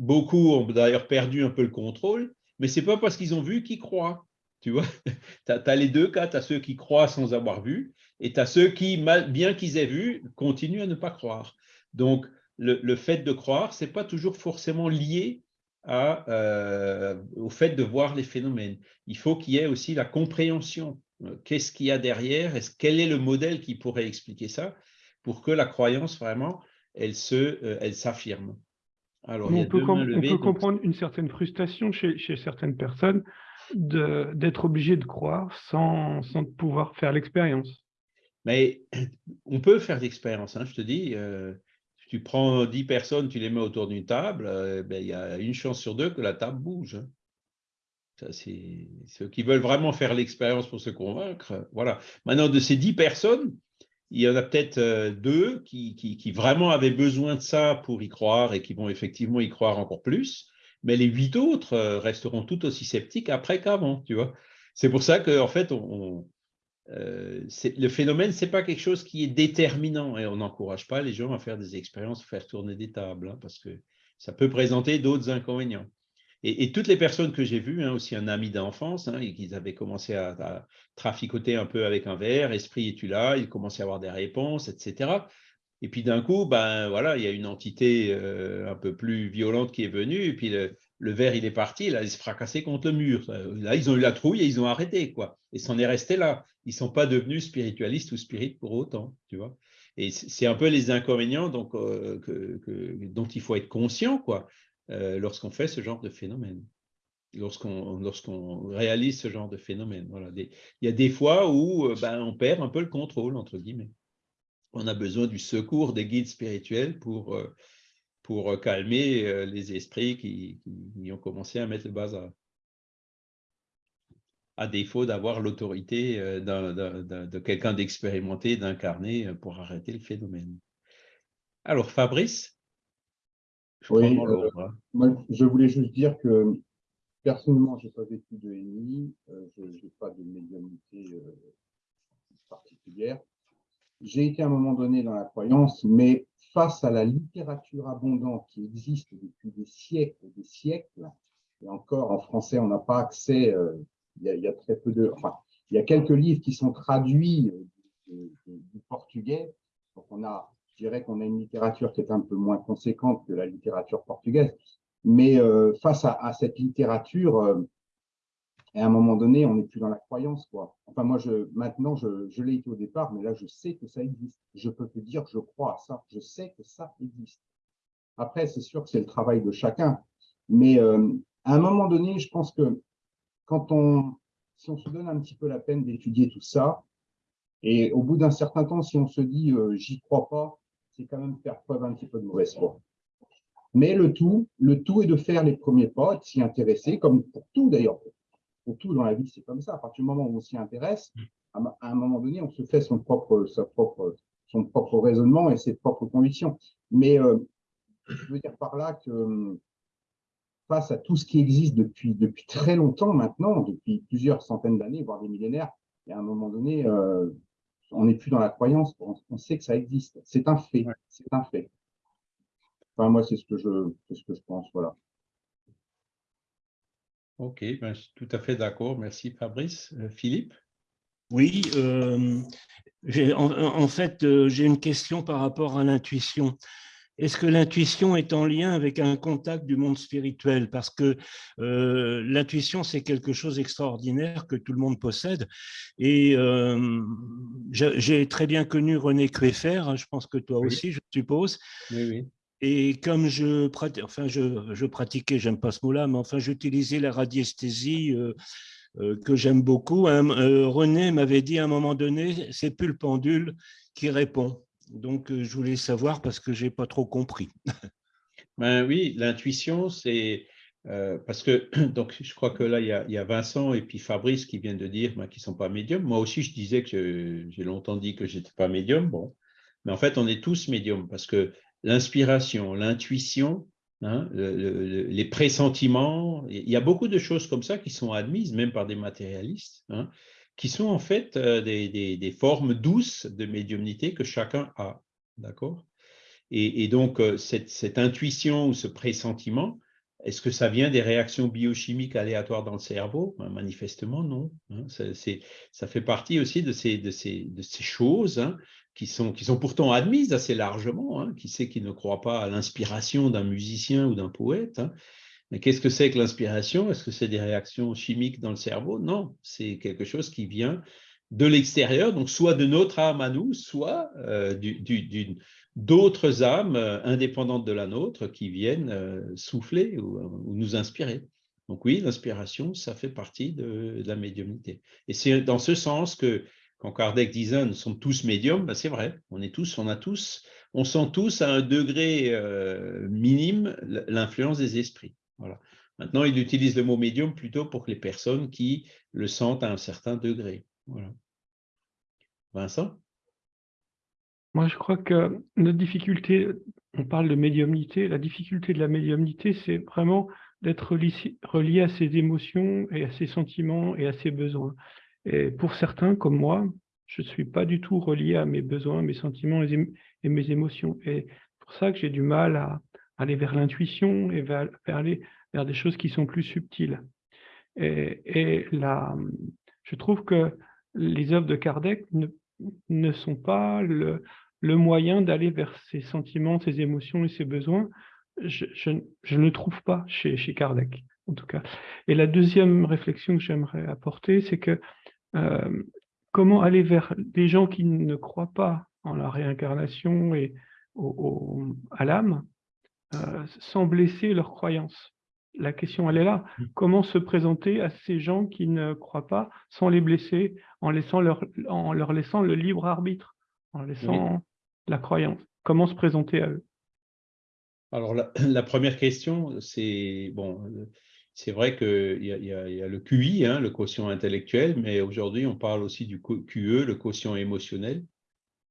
Beaucoup ont d'ailleurs perdu un peu le contrôle, mais c'est pas parce qu'ils ont vu qu'ils croient. Tu vois, <laughs> tu as, les deux cas, tu as ceux qui croient sans avoir vu, et tu as ceux qui, bien qu'ils aient vu, continuent à ne pas croire. Donc, le, fait de croire, ce n'est pas toujours forcément lié euh, au fait de voir les phénomènes. Il faut qu'il y ait aussi la compréhension. Euh, qu'est-ce qu'il y a derrière? Quel est le modèle qui pourrait expliquer ça pour que la croyance, vraiment, elle euh, s'affirme? Alors, on, peut, on peut, comprendre une certaine frustration chez, chez certaines personnes d'être obligé de croire sans, sans pouvoir faire l'expérience. Mais <clears throat> on peut faire l'expérience, hein, je te dis. Euh, si tu prends 10 personnes, tu les mets autour d'une table, euh, ben, il y a une chance sur deux que la table bouge. Hein. c'est ceux qui veulent vraiment faire l'expérience pour se convaincre. Voilà. Maintenant, de ces 10 personnes, il y en a peut-être euh, deux qui, vraiment avaient besoin de ça pour y croire et qui vont effectivement y croire encore plus mais les huit autres euh, resteront tout aussi sceptiques après qu'avant, tu vois. C'est pour ça que, en fait, euh, le phénomène, ce n'est pas quelque chose qui est déterminant et on n'encourage pas les gens à faire des expériences, faire tourner des tables, hein, parce que ça peut présenter d'autres inconvénients. Et, toutes les personnes que j'ai vues, hein, aussi un ami d'enfance, hein, qui avaient commencé à, traficoter un peu avec un verre, esprit es-tu là, ils commençaient à avoir des réponses, etc. Et puis d'un coup, ben voilà, il y a une entité euh, un peu plus violente qui est venue, et puis le, verre il est parti, là il se fracassé contre le mur. Là ils ont eu la trouille et ils ont arrêté quoi. Et c'en est resté là. Ils sont pas devenus spiritualistes ou spirites pour autant, tu vois. Et c'est un peu les inconvénients euh, dont il faut être conscient quoi euh, lorsqu'on fait ce genre de phénomène, lorsqu'on réalise ce genre de phénomène. Voilà. il y a des fois où ben on perd un peu le contrôle entre guillemets. on a besoin du secours des guides spirituels pour, euh, pour calmer euh, les esprits qui, ont commencé à mettre le bazar. À défaut d'avoir l'autorité euh, de quelqu'un d'expérimenté, d'incarné pour arrêter le phénomène. Alors, Fabrice Oui, moi, je voulais juste dire que personnellement, je n'ai pas vécu de NI, je n'ai pas de médiumnité particulière. J'ai été à un moment donné dans la croyance, mais face à la littérature abondante qui existe depuis des siècles et des siècles, et encore en français, on n'a pas accès, euh, il, y a, très peu de, enfin, il y a quelques livres qui sont traduits euh, du, portugais, donc on a, je dirais qu'on a une littérature qui est un peu moins conséquente que la littérature portugaise, mais euh, face à, cette littérature, et à un moment donné, on n'est plus dans la croyance, quoi. Enfin, moi, maintenant, je, je l'ai été au départ, mais là, je sais que ça existe. Je peux te dire, je crois à ça. Je sais que ça existe. Après, c'est sûr que c'est le travail de chacun. Mais euh, à un moment donné, je pense que quand on, si on se donne un petit peu la peine d'étudier tout ça, et au bout d'un certain temps, si on se dit, euh, j'y crois pas, c'est quand même faire preuve un petit peu de mauvaise foi. Mais le tout, le tout est de faire les premiers pas, de s'y intéresser, comme pour tout d'ailleurs, pour tout dans la vie, c'est comme ça. À partir du moment où on s'y intéresse, à, un moment donné, on se fait son propre, sa propre, son propre raisonnement et ses propres convictions. Mais euh, je veux dire par là que face à tout ce qui existe depuis, depuis très longtemps maintenant, depuis plusieurs centaines d'années, voire des millénaires, et à un moment donné, euh, on n'est plus dans la croyance, on, sait que ça existe. C'est un fait, c'est un fait. Enfin, moi, c'est ce que je, ce que je pense, voilà. Ok, ben, je suis tout à fait d'accord. Merci Fabrice. Euh, Philippe? Oui, euh, en, fait, euh, j'ai une question par rapport à l'intuition. Est-ce que l'intuition est en lien avec un contact du monde spirituel? Parce que l'intuition, c'est quelque chose d'extraordinaire que tout le monde possède. Et j'ai très bien connu René Kueffer, hein, je pense que toi aussi, je suppose. Oui, oui. Et comme je, enfin, je, je pratiquais, j'aime pas ce mot-là, mais enfin, j'utilisais la radiesthésie euh, euh, que j'aime beaucoup. Euh, René m'avait dit à un moment donné, c'est plus le pendule qui répond. Donc, je voulais savoir parce que j'ai pas trop compris. <laughs> ben oui, l'intuition, c'est parce que <clears throat> donc je crois que là il y, a, il y, a, Vincent et puis Fabrice qui viennent de dire ben, qu'ils sont pas médiums. Moi aussi, je disais que j'ai longtemps dit que j'étais pas médium. Bon, mais en fait, on est tous médiums parce que l'inspiration, l'intuition, hein, les pressentiments. Il y a beaucoup de choses comme ça qui sont admises, même par des matérialistes, hein, qui sont en fait euh, des, formes douces de médiumnité que chacun a. D'accord? Et, donc, euh, cette, intuition ou ce pressentiment, est-ce que ça vient des réactions biochimiques aléatoires dans le cerveau? Ben, Manifestement, non. Hein. ça, fait partie aussi de ces, de ces, de ces choses qui sont, qui sont pourtant admises assez largement. Hein. Qui sait qui ne croit pas à l'inspiration d'un musicien ou d'un poète hein? Mais qu'est-ce que c'est que l'inspiration? Est-ce que c'est des réactions chimiques dans le cerveau? Non, c'est quelque chose qui vient de l'extérieur, donc soit de notre âme à nous, soit euh, d'autres âmes euh, indépendantes de la nôtre qui viennent euh, souffler ou, nous inspirer. Donc oui, l'inspiration, ça fait partie de, la médiumnité. Et c'est dans ce sens que quand Kardec disait nous sommes tous médiums, ben c'est vrai, on est tous, on a tous, on sent tous à un degré minime l'influence des esprits. Maintenant, il utilise le mot médium plutôt pour les personnes qui le sentent à un certain degré. Vincent? Moi, je crois que notre difficulté, on parle de médiumnité, la difficulté de la médiumnité, c'est vraiment d'être relié à ses émotions et à ses sentiments et à ses besoins. Et pour certains, comme moi, je ne suis pas du tout relié à mes besoins, mes sentiments et mes émotions. Et c'est pour ça que j'ai du mal à aller vers l'intuition et vers, aller vers des choses qui sont plus subtiles. Et, et là, je trouve que les œuvres de Kardec ne, ne sont pas le, le moyen d'aller vers ses sentiments, ses émotions et ses besoins. Je, je, ne le trouve pas chez, chez Kardec, en tout cas. Et la deuxième réflexion que j'aimerais apporter, c'est que euh, comment aller vers des gens qui ne croient pas en la réincarnation et à l'âme euh, sans blesser leurs croyances La question, elle est là. Mmh. Comment se présenter à ces gens qui ne croient pas sans les blesser, en, laissant leur, en leur laissant le libre arbitre, en laissant la croyance? Comment se présenter à eux? Alors, la, <clears throat> première question, c'est bon, c'est vrai qu'il y, y, a le QI, hein, le quotient intellectuel, mais aujourd'hui, on parle aussi du QE, le quotient émotionnel.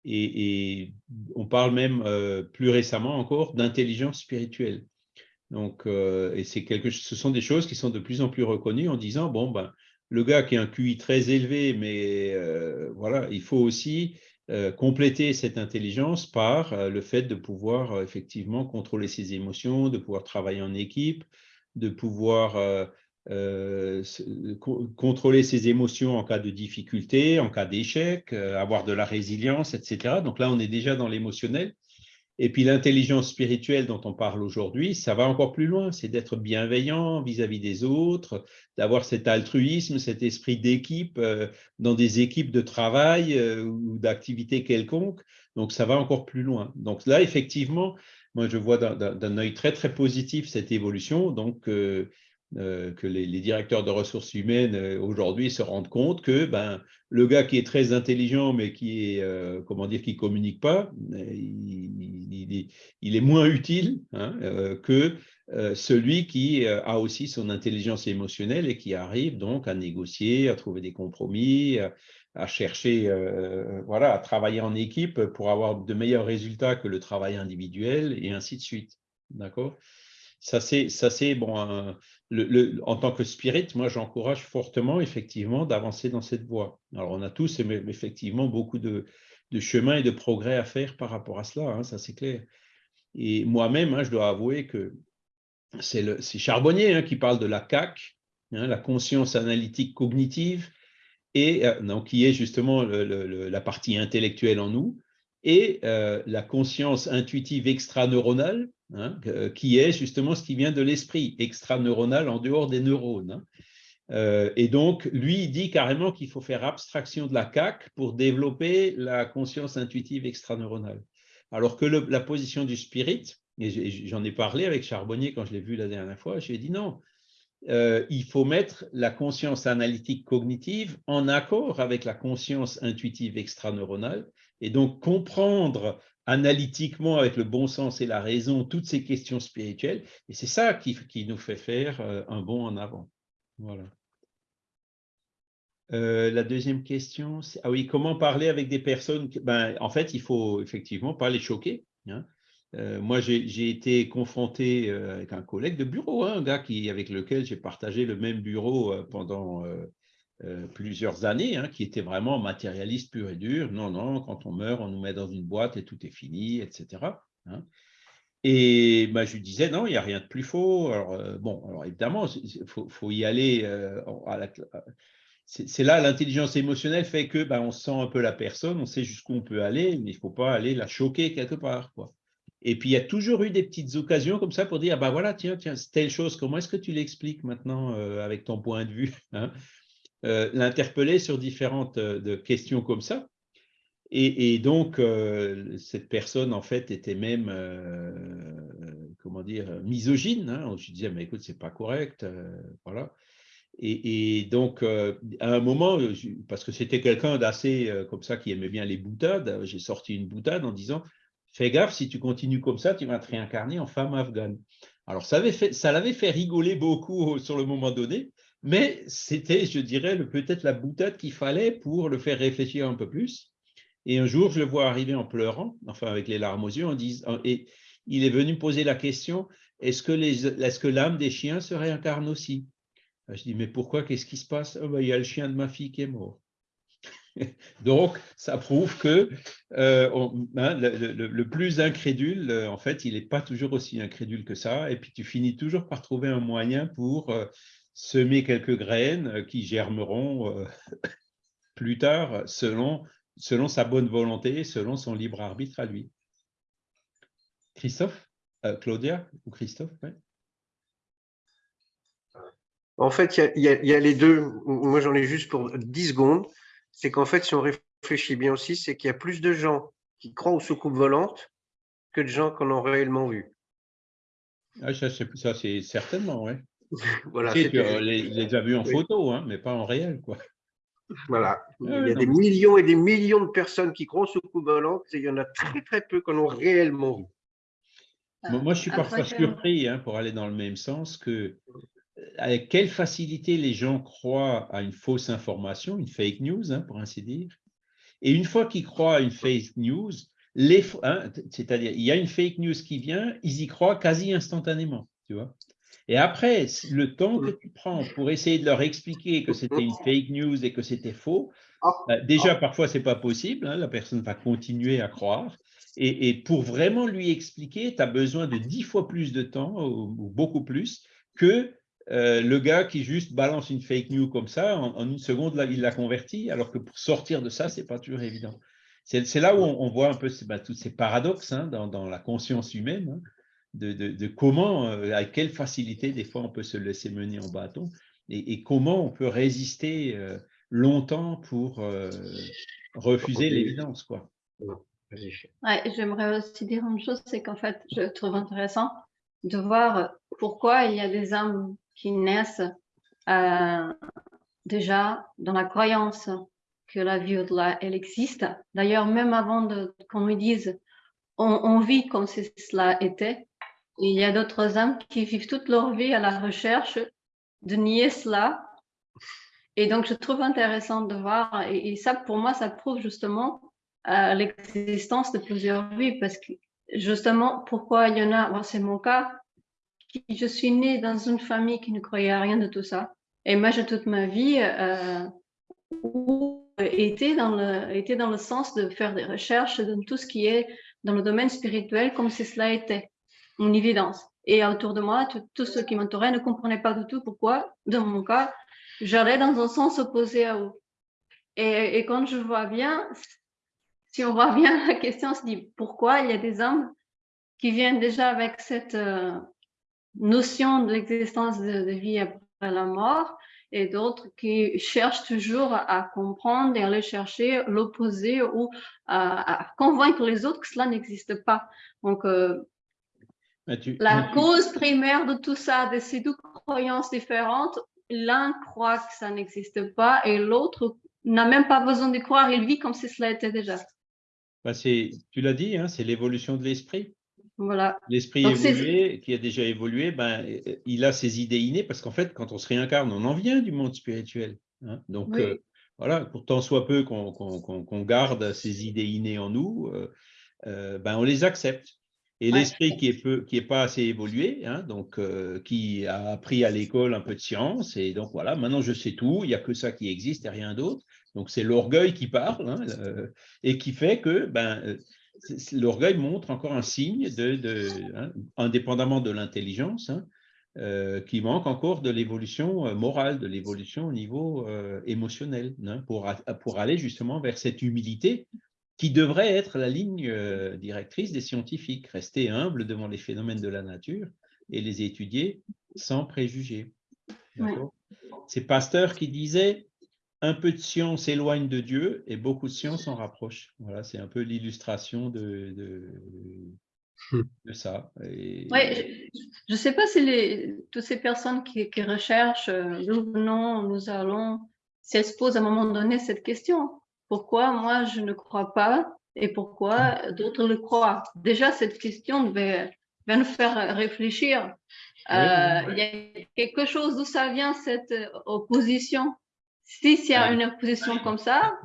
Et, on parle même euh, plus récemment encore d'intelligence spirituelle. Donc, euh, et c'est quelque, ce sont des choses qui sont de plus en plus reconnues en disant bon ben le gars qui a un QI très élevé, mais euh, voilà, il faut aussi compléter cette intelligence par le fait de pouvoir effectivement contrôler ses émotions, de pouvoir travailler en équipe, de pouvoir euh, contrôler ses émotions en cas de difficulté, en cas d'échec, euh, avoir de la résilience, etc. Donc là, on est déjà dans l'émotionnel. Et puis l'intelligence spirituelle dont on parle aujourd'hui, ça va encore plus loin, c'est d'être bienveillant vis-à-vis des autres, d'avoir cet altruisme, cet esprit d'équipe euh, dans des équipes de travail ou d'activité quelconque. Donc ça va encore plus loin. Donc là, effectivement, moi je vois d'un œil très très positif cette évolution. Donc euh, que les, directeurs de ressources humaines euh, aujourd'hui se rendent compte que ben, le gars qui est très intelligent mais qui est euh, comment dire qui communique pas, il, est moins utile hein, que celui qui a aussi son intelligence émotionnelle et qui arrive donc à négocier, à trouver des compromis, à, chercher, voilà, à travailler en équipe pour avoir de meilleurs résultats que le travail individuel et ainsi de suite. D'accord? Ça, c'est bon. En tant que spirit, moi, j'encourage fortement, effectivement, d'avancer dans cette voie. Alors, on a tous, effectivement, beaucoup de, de chemin et de progrès à faire par rapport à cela, hein, ça, c'est clair. Et moi-même, hein, je dois avouer que c'est Charbonnier hein, qui parle de la CAC, la conscience analytique cognitive, et euh, qui est justement la partie intellectuelle en nous, et euh, la conscience intuitive extraneuronale, Hein, qui est justement ce qui vient de l'esprit extraneuronal en dehors des neurones. Hein. Euh, et donc, lui, il dit carrément qu'il faut faire abstraction de la CAC pour développer la conscience intuitive extraneuronale. Alors que la position du spirit, et j'en ai parlé avec Charbonnier quand je l'ai vu la dernière fois, je lui ai dit non, euh, il faut mettre la conscience analytique cognitive en accord avec la conscience intuitive extraneuronale et donc comprendre analytiquement, avec le bon sens et la raison, toutes ces questions spirituelles. Et c'est ça qui, qui, nous fait faire euh, un bond en avant. Voilà. Euh, la deuxième question, ah oui, comment parler avec des personnes ben, En fait, il faut effectivement pas les choquer. Hein. Euh, moi, j'ai été confronté avec un collègue de bureau, hein, un gars qui, avec lequel j'ai partagé le même bureau pendant plusieurs années, hein, qui était vraiment matérialiste pur et dur. Non, non, quand on meurt, on nous met dans une boîte et tout est fini, etc. Hein. Et bah, je lui disais, non, il n'y a rien de plus faux. Alors, euh, bon, alors évidemment, il faut, y aller. Euh, c'est là, l'intelligence émotionnelle fait que bah, on sent un peu la personne, on sait jusqu'où on peut aller, mais il ne faut pas aller la choquer quelque part. Quoi. Et puis, il y a toujours eu des petites occasions comme ça pour dire, bah voilà, tiens, tiens, telle chose, comment est-ce que tu l'expliques maintenant avec ton point de vue hein? Euh, l'interpeller sur différentes euh, questions comme ça. Et, donc, euh, cette personne, en fait, était même, comment dire, misogyne. Hein. Je disais, mais écoute, c'est pas correct. voilà. Et, donc, à un moment, parce que c'était quelqu'un d'assez comme ça qui aimait bien les boutades, j'ai sorti une boutade en disant Fais gaffe, si tu continues comme ça, tu vas te réincarner en femme afghane. Alors, ça l'avait fait rigoler beaucoup sur le moment donné, mais c'était, je dirais, peut-être la boutade qu'il fallait pour le faire réfléchir un peu plus. Et un jour, je le vois arriver en pleurant, enfin avec les larmes aux yeux, et il est venu me poser la question, est-ce que l'âme des chiens se réincarne aussi? Je dis, mais pourquoi? Qu'est-ce qui se passe? Oh, ben, Il y a le chien de ma fille qui est mort. <laughs> Donc, ça prouve que euh, hein, le, plus incrédule, en fait, il n'est pas toujours aussi incrédule que ça. Et puis, tu finis toujours par trouver un moyen pour euh, semer quelques graines euh, qui germeront euh, <laughs> plus tard selon, selon sa bonne volonté, selon son libre arbitre à lui. Christophe euh, Claudia ou Christophe En fait, il y, a les deux. Moi, j'en ai juste pour 10 secondes. C'est qu'en fait, si on réfléchit bien aussi, c'est qu'il y a plus de gens qui croient aux soucoupes volantes que de gens qui en ont réellement vu. Ah, ça, c'est certainement, oui. <laughs> voilà, tu les, les, as vus en photo, hein, mais pas en réel. Quoi. Voilà. il y a des millions et des millions de personnes qui croient au coup volante et il y en a très très peu qui en ont réellement vu. Moi, je suis parfois surpris, hein, pour aller dans le même sens, que avec quelle facilité les gens croient à une fausse information, une fake news, hein, pour ainsi dire. Et une fois qu'ils croient à une fake news, hein, c'est-à-dire il y a une fake news qui vient, ils y croient quasi instantanément, tu vois. Et après, le temps que tu prends pour essayer de leur expliquer que c'était une fake news et que c'était faux, ah. bah, déjà, parfois, ce n'est pas possible. la personne va continuer à croire. Et, pour vraiment lui expliquer, tu as besoin de dix fois plus de temps, ou, beaucoup plus, que euh, le gars qui juste balance une fake news comme ça, en, une seconde, là, il l'a converti, alors que pour sortir de ça, ce n'est pas toujours évident. C'est là où on, voit un peu bah, tous ces paradoxes hein, dans, la conscience humaine, hein, de, comment, euh, avec quelle facilité, des fois, on peut se laisser mener en bâton, et, comment on peut résister euh, longtemps pour refuser l'évidence. quoi. J'aimerais aussi dire une chose, c'est qu'en fait, je trouve intéressant de voir pourquoi il y a des âmes qui naissent euh, déjà dans la croyance que la vie au-delà, elle existe. D'ailleurs, même avant qu'on nous dise on, vit comme si cela était, il y a d'autres âmes qui vivent toute leur vie à la recherche de nier cela. Et donc, je trouve intéressant de voir, et, ça, pour moi, ça prouve justement euh, l'existence de plusieurs vies, parce que justement, pourquoi il y en a, c'est mon cas, je suis née dans une famille qui ne croyait à rien de tout ça. Et moi, j'ai toute ma vie euh, été, dans le, été dans le sens de faire des recherches dans tout ce qui est dans le domaine spirituel, comme si cela était une évidence. Et autour de moi, tous ceux qui m'entouraient ne comprenaient pas du tout pourquoi, dans mon cas, j'allais dans un sens opposé à eux. Et, quand je vois bien, si on voit bien <laughs> la question, on se dit pourquoi il y a des hommes qui viennent déjà avec cette, euh, notion de l'existence de, vie après la mort et d'autres qui cherchent toujours à comprendre et à aller chercher l'opposé ou à, convaincre les autres que cela n'existe pas. Donc, euh, la cause primaire de tout ça, de ces deux croyances différentes, l'un croit que ça n'existe pas et l'autre n'a même pas besoin de croire, il vit comme si cela était déjà. Bah tu l'as dit, hein, c'est l'évolution de l'esprit. Voilà. L'esprit évolué, qui a déjà évolué, ben, il a ses idées innées, parce qu'en fait, quand on se réincarne, on en vient du monde spirituel. Hein. Donc, euh, voilà, pour tant soit peu qu'on garde ces idées innées en nous, euh, euh, ben, on les accepte. Et l'esprit qui est qui est pas assez évolué, hein, donc qui a appris à l'école un peu de science, et donc voilà, maintenant je sais tout, il n'y a que ça qui existe et rien d'autre. Donc c'est l'orgueil qui parle, hein, et qui fait que ben, l'orgueil montre encore un signe, de, hein, indépendamment de l'intelligence, euh, qui manque encore de l'évolution euh, morale, de l'évolution au niveau euh, émotionnel, pour, pour aller justement vers cette humilité qui devrait être la ligne directrice des scientifiques, rester humble devant les phénomènes de la nature et les étudier sans préjugés. C'est Pasteur qui disait un peu de science éloigne de Dieu et beaucoup de science en rapproche. Voilà, c'est un peu l'illustration de, de, hmm. ça. je ne sais pas si les, toutes ces personnes qui, recherchent euh, d'où venons, nous allons, si elles se posent à un moment donné cette question. Pourquoi moi je ne crois pas et pourquoi d'autres le croient? Déjà, cette question va, nous faire réfléchir. Euh, il y a quelque chose d'où ça vient cette opposition? Si s'il y a une opposition comme ça.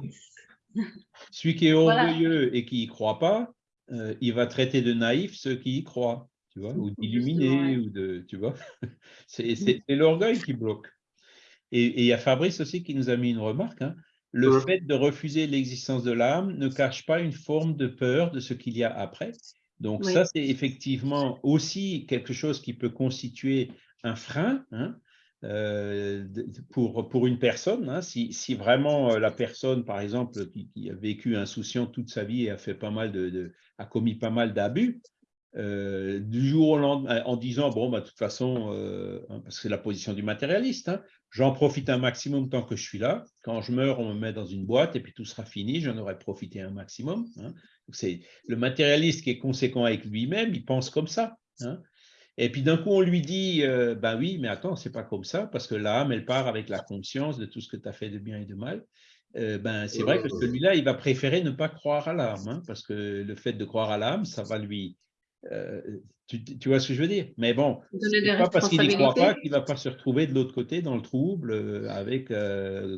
<laughs> Celui qui est orgueilleux et qui n'y croit pas, euh, il va traiter de naïf ceux qui y croient, tu vois, ou d'illuminés, ou de, tu vois. <laughs> C'est l'orgueil qui bloque. Et il y a Fabrice aussi qui nous a mis une remarque. Hein. Le fait de refuser l'existence de l'âme ne cache pas une forme de peur de ce qu'il y a après. Donc ça, c'est effectivement aussi quelque chose qui peut constituer un frein. Hein, euh, pour, pour une personne, hein, si, si, vraiment euh, la personne, par exemple, qui, a vécu insouciant toute sa vie et a, fait pas mal de, a commis pas mal d'abus, euh, du jour au lendemain, en disant, bon, bah, de toute façon, hein, parce que c'est la position du matérialiste, hein, j'en profite un maximum tant que je suis là, quand je meurs, on me met dans une boîte et puis tout sera fini, j'en aurai profité un maximum. C'est le matérialiste qui est conséquent avec lui-même, il pense comme ça. Et puis d'un coup, on lui dit, euh, ben oui, mais attends, c'est pas comme ça, parce que l'âme, elle part avec la conscience de tout ce que tu as fait de bien et de mal. ben, c'est vrai que celui-là, il va préférer ne pas croire à l'âme, hein, parce que le fait de croire à l'âme, ça va lui... Tu, vois ce que je veux dire? Mais bon, c'est pas parce qu'il n'y croit pas qu'il ne va pas se retrouver de l'autre côté dans le trouble avec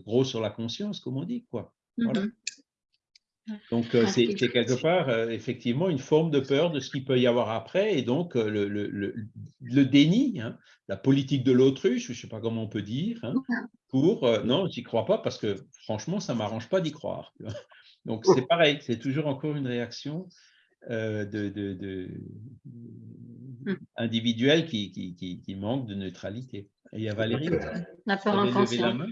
gros sur la conscience, comme on dit. quoi. Voilà. Mm-hmm. Donc, euh, c'est quelque part, euh, effectivement, une forme de peur de ce qu'il peut y avoir après. Et donc, euh, le, le, le, déni, hein, la politique de l'autruche, je ne sais pas comment on peut dire, hein, pour non, je n'y crois pas parce que franchement, ça ne m'arrange pas d'y croire. Donc, c'est pareil, c'est toujours encore une réaction de, de, de, individuelle qui, qui, qui, manque de neutralité. Et il y a Valérie. La peur inconsciente.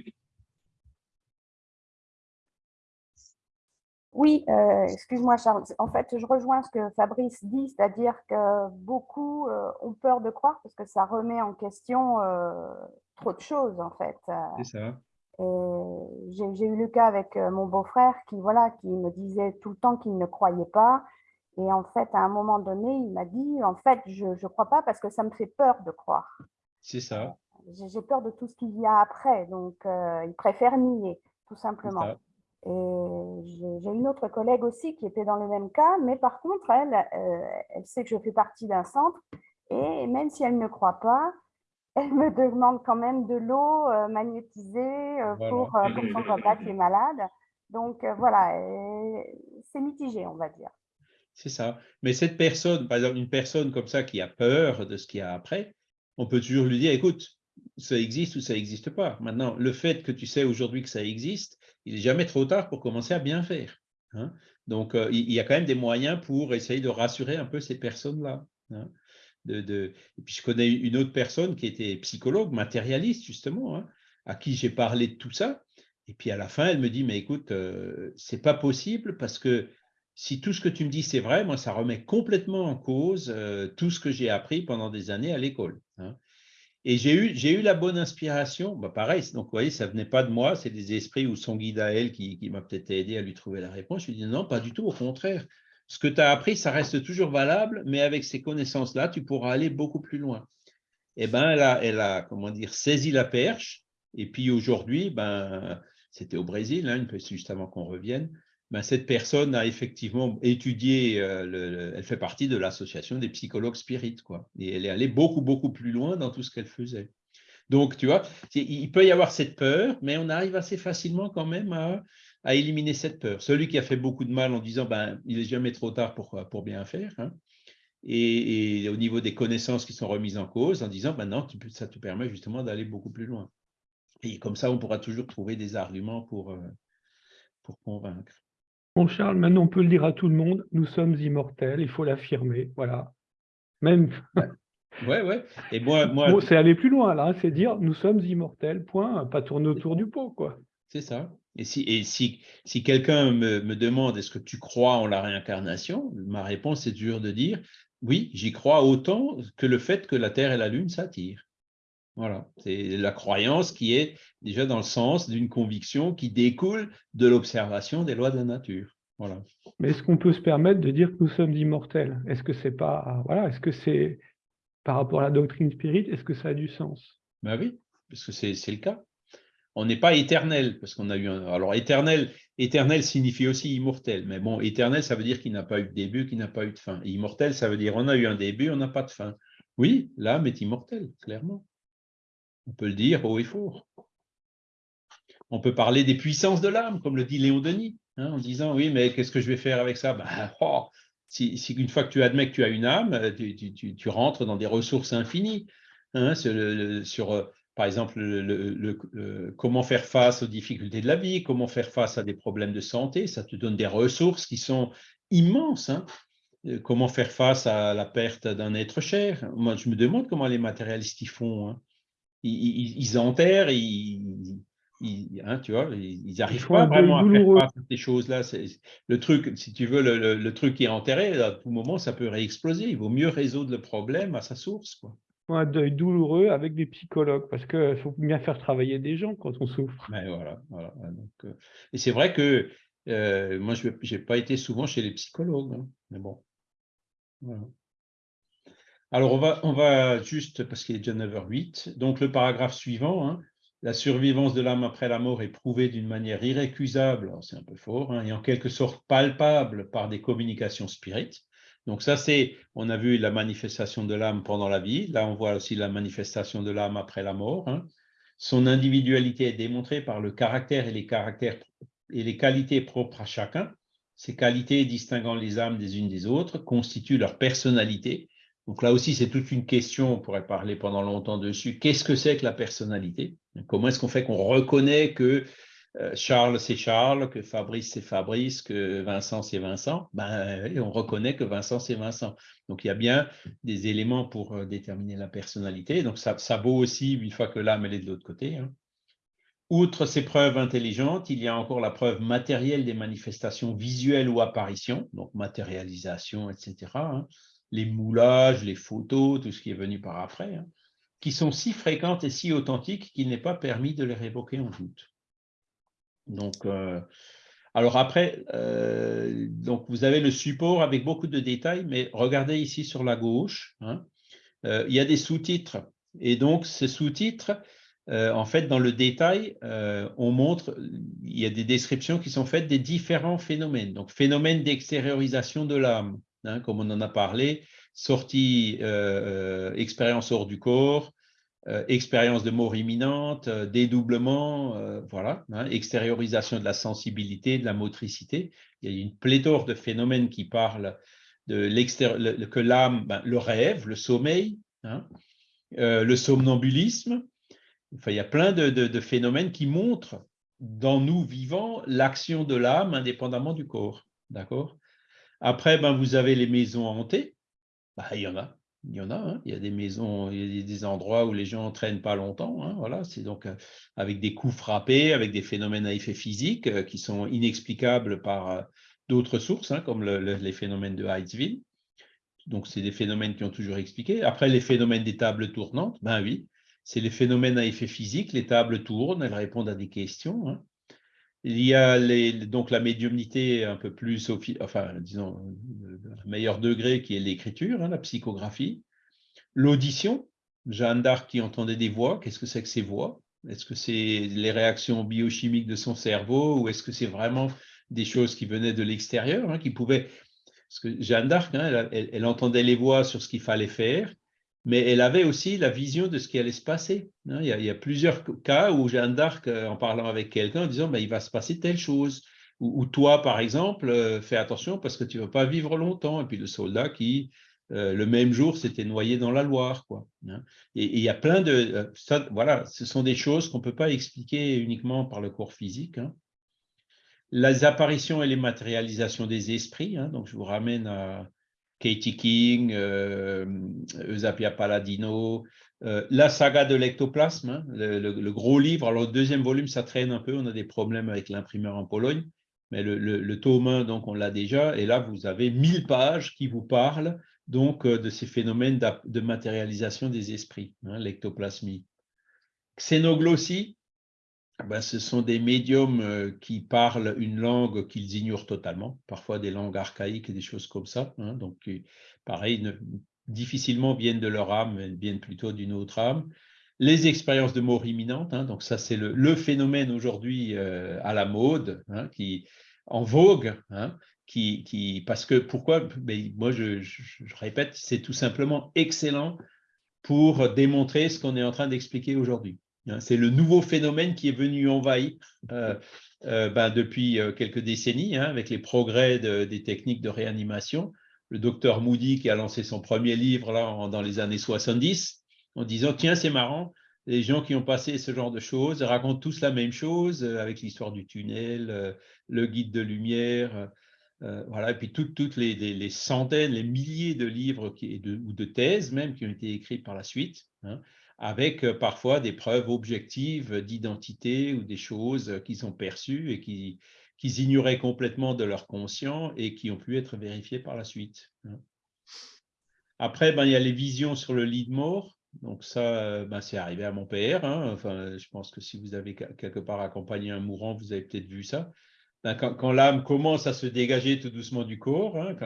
Oui, euh, excuse-moi Charles. En fait, je rejoins ce que Fabrice dit, c'est-à-dire que beaucoup euh, ont peur de croire parce que ça remet en question euh, trop de choses en fait. C'est ça. J'ai eu le cas avec mon beau-frère qui, voilà, qui me disait tout le temps qu'il ne croyait pas. Et en fait, à un moment donné, il m'a dit, en fait, je ne crois pas parce que ça me fait peur de croire. C'est ça. J'ai peur de tout ce qu'il y a après. Donc, il préfère nier, tout simplement. Et j'ai une autre collègue aussi qui était dans le même cas, mais par contre, elle, euh, elle sait que je fais partie d'un centre et même si elle ne croit pas, elle me demande quand même de l'eau euh, magnétisée euh, pour, pour, son papa qui est malade. Donc voilà, c'est mitigé, on va dire. C'est ça. Mais cette personne, par exemple, une personne comme ça qui a peur de ce qu'il y a après, on peut toujours lui dire, écoute, ça existe ou ça n'existe pas. Maintenant, le fait que tu sais aujourd'hui que ça existe, il n'est jamais trop tard pour commencer à bien faire. Hein. Donc, euh, il y a quand même des moyens pour essayer de rassurer un peu ces personnes-là. Hein. Et puis, je connais une autre personne qui était psychologue, matérialiste, justement, hein, à qui j'ai parlé de tout ça. Et puis, à la fin, elle me dit, mais écoute, euh, c'est pas possible parce que si tout ce que tu me dis, c'est vrai, moi, ça remet complètement en cause euh, tout ce que j'ai appris pendant des années à l'école. Et j'ai eu, la bonne inspiration. Bah pareil, donc vous voyez, ça ne venait pas de moi, c'est des esprits ou son guide à elle qui, qui m'a peut-être aidé à lui trouver la réponse. Je lui ai dit non, pas du tout, au contraire. Ce que tu as appris, ça reste toujours valable, mais avec ces connaissances-là, tu pourras aller beaucoup plus loin. Et eh ben, elle a, elle a, comment dire, saisi la perche. Et puis aujourd'hui, ben, c'était au Brésil, hein, juste avant qu'on revienne. Ben, cette personne a effectivement étudié, euh, elle fait partie de l'association des psychologues spirites, quoi. Et elle est allée beaucoup, beaucoup plus loin dans tout ce qu'elle faisait. Donc, tu vois, il peut y avoir cette peur, mais on arrive assez facilement quand même à, éliminer cette peur. Celui qui a fait beaucoup de mal en disant, ben, il n'est jamais trop tard pour, pour bien faire. Hein. Et, au niveau des connaissances qui sont remises en cause, en disant, ben non, ça te permet justement d'aller beaucoup plus loin. Et comme ça, on pourra toujours trouver des arguments pour, euh, pour convaincre. Bon, Charles, maintenant on peut le dire à tout le monde, nous sommes immortels, il faut l'affirmer, voilà. Même. Ouais, ouais. Et moi, <laughs> moi... c'est aller plus loin là, c'est dire nous sommes immortels, point, pas tourner autour du pot, quoi. C'est ça. Et si, et si, si quelqu'un me, me, demande est-ce que tu crois en la réincarnation, ma réponse est dure de dire oui, j'y crois autant que le fait que la Terre et la Lune s'attirent. Voilà, c'est la croyance qui est déjà dans le sens d'une conviction qui découle de l'observation des lois de la nature. Voilà. Mais est-ce qu'on peut se permettre de dire que nous sommes immortels? Est-ce que c'est pas voilà, est-ce que c'est par rapport à la doctrine spirite, est-ce que ça a du sens? Ben oui, parce que c'est le cas. On n'est pas éternel, parce qu'on a eu un. Alors éternel, éternel signifie aussi immortel, mais bon, éternel, ça veut dire qu'il n'a pas eu de début, qu'il n'a pas eu de fin. immortel, ça veut dire on a eu un début, on n'a pas de fin. Oui, l'âme est immortelle, clairement. On peut le dire haut et fort. On peut parler des puissances de l'âme, comme le dit Léon Denis, hein, en disant oui, mais qu'est-ce que je vais faire avec ça? Ben, <laughs> oh, si, une fois que tu admets que tu as une âme, tu, rentres dans des ressources infinies. Hein, sur, euh, par exemple, le, comment faire face aux difficultés de la vie, comment faire face à des problèmes de santé, ça te donne des ressources qui sont immenses. Hein. Euh, comment faire face à la perte d'un être cher? Moi, je me demande comment les matérialistes y font ils, enterrent, ils, hein, tu vois, ils n'arrivent pas vraiment à faire face à ces choses-là. Le truc, si tu veux, le, truc qui est enterré, à tout moment, ça peut réexploser. Il vaut mieux résoudre le problème à sa source. Quoi. Un deuil douloureux avec des psychologues, parce qu'il faut bien faire travailler des gens quand on souffre. Mais voilà, voilà. Donc, euh, et c'est vrai que euh, moi, je n'ai pas été souvent chez les psychologues, hein, mais bon. Voilà. Alors, on va, juste, parce qu'il est déjà 9h08, donc le paragraphe suivant, hein, la survivance de l'âme après la mort est prouvée d'une manière irrécusable, c'est un peu fort, hein, et en quelque sorte palpable par des communications spirites. Donc ça, c'est, on a vu la manifestation de l'âme pendant la vie, là on voit aussi la manifestation de l'âme après la mort. Hein. Son individualité est démontrée par le caractère et les caractères et les qualités propres à chacun. Ces qualités distinguant les âmes des unes des autres constituent leur personnalité. Donc là aussi, c'est toute une question, on pourrait parler pendant longtemps dessus. Qu'est-ce que c'est que la personnalité? Comment est-ce qu'on fait qu'on reconnaît que euh, Charles, c'est Charles, que Fabrice, c'est Fabrice, que Vincent, c'est Vincent? Ben, On reconnaît que Vincent, c'est Vincent. Donc, il y a bien des éléments pour euh, déterminer la personnalité. Donc, ça, vaut aussi une fois que l'âme, elle est de l'autre côté. Hein. Outre ces preuves intelligentes, il y a encore la preuve matérielle des manifestations visuelles ou apparitions, donc matérialisation, etc. Les moulages, les photos, tout ce qui est venu par après, hein, qui sont si fréquentes et si authentiques qu'il n'est pas permis de les révoquer en doute. Donc, euh, alors après, euh, donc vous avez le support avec beaucoup de détails, mais regardez ici sur la gauche, hein, euh, il y a des sous-titres. Et donc, ces sous-titres, en fait, dans le détail, on montre, il y a des descriptions qui sont faites des différents phénomènes. Donc, phénomène d'extériorisation de l'âme, hein, comme on en a parlé, sortie, expérience hors du corps, euh, expérience de mort imminente, euh, dédoublement, euh, voilà, hein, extériorisation de la sensibilité, de la motricité. Il y a une pléthore de phénomènes qui parlent de que l'âme, ben, le rêve, le sommeil, hein, le somnambulisme. Enfin, il y a plein de, phénomènes qui montrent dans nous vivants l'action de l'âme indépendamment du corps. D'accord? Après, ben, vous avez les maisons hantées. Ben, il y en a. Il y en a, hein. il y a des maisons, il y a des endroits où les gens ne traînent pas longtemps. Hein, voilà, c'est donc euh, avec des coups frappés, avec des phénomènes à effet physique euh, qui sont inexplicables par euh, d'autres sources, hein, comme les phénomènes de Heidsville. Donc, c'est des phénomènes qui ont toujours expliqué. Après, les phénomènes des tables tournantes, ben oui, c'est les phénomènes à effet physique. Les tables tournent, elles répondent à des questions. Il y a donc la médiumnité un peu plus, enfin, disons, un meilleur degré qui est l'écriture, hein, la psychographie. L'audition, Jeanne d'Arc qui entendait des voix, qu'est-ce que c'est que ces voix? Est-ce que c'est les réactions biochimiques de son cerveau ou est-ce que c'est vraiment des choses qui venaient de l'extérieur, hein, qui pouvaient... Parce que Jeanne d'Arc, hein, elle, entendait les voix sur ce qu'il fallait faire, mais elle avait aussi la vision de ce qui allait se passer. Hein. Il y, a, plusieurs cas où Jeanne d'Arc, euh, en parlant avec quelqu'un, en disant ben, il va se passer telle chose. Ou, toi, par exemple, euh, fais attention parce que tu ne vas pas vivre longtemps. Et puis le soldat qui, euh, le même jour, s'était noyé dans la Loire. Quoi, hein. et, il y a plein de... voilà, ce sont des choses qu'on ne peut pas expliquer uniquement par le corps physique. Hein. Les apparitions et les matérialisations des esprits, donc je vous ramène à, Katie King, euh, Eusapia Palladino, euh, la saga de l'ectoplasme, hein, le, gros livre. Alors, le deuxième volume, ça traîne un peu, on a des problèmes avec l'imprimeur en Pologne, mais le, tome 1, donc, on l'a déjà. Et là, vous avez 1000 pages qui vous parlent donc euh, de ces phénomènes de matérialisation des esprits, hein, l'ectoplasmie. Xénoglossie, ben, ce sont des médiums euh, qui parlent une langue qu'ils ignorent totalement, parfois des langues archaïques et des choses comme ça. Hein. donc, pareil, difficilement viennent de leur âme, elles viennent plutôt d'une autre âme. Les expériences de mort imminente, hein, donc ça c'est le, phénomène aujourd'hui euh, à la mode, hein, qui en vogue, qui, parce que pourquoi? Ben, Moi je répète, c'est tout simplement excellent pour démontrer ce qu'on est en train d'expliquer aujourd'hui. Hein, c'est le nouveau phénomène qui est venu envahir euh, euh, ben, depuis euh, quelques décennies hein, avec les progrès des techniques de réanimation. Le docteur Moody qui a lancé son premier livre là, dans les années 70 en disant « Tiens, c'est marrant, les gens qui ont passé ce genre de choses racontent tous la même chose avec l'histoire du tunnel, le guide de lumière, voilà, et puis toutes, les, centaines, les milliers de livres ou de thèses même qui ont été écrits par la suite. Hein avec euh, parfois des preuves objectives d'identité ou des choses qu'ils ont perçues et qu'ils ignoraient complètement de leur conscient et qui ont pu être vérifiées par la suite. Hein. Après, ben, il y a les visions sur le lit de mort. Donc ça, ben, c'est arrivé à mon père. Hein. Enfin, je pense que si vous avez quelque part accompagné un mourant, vous avez peut-être vu ça. Ben, quand, l'âme commence à se dégager tout doucement du corps, hein,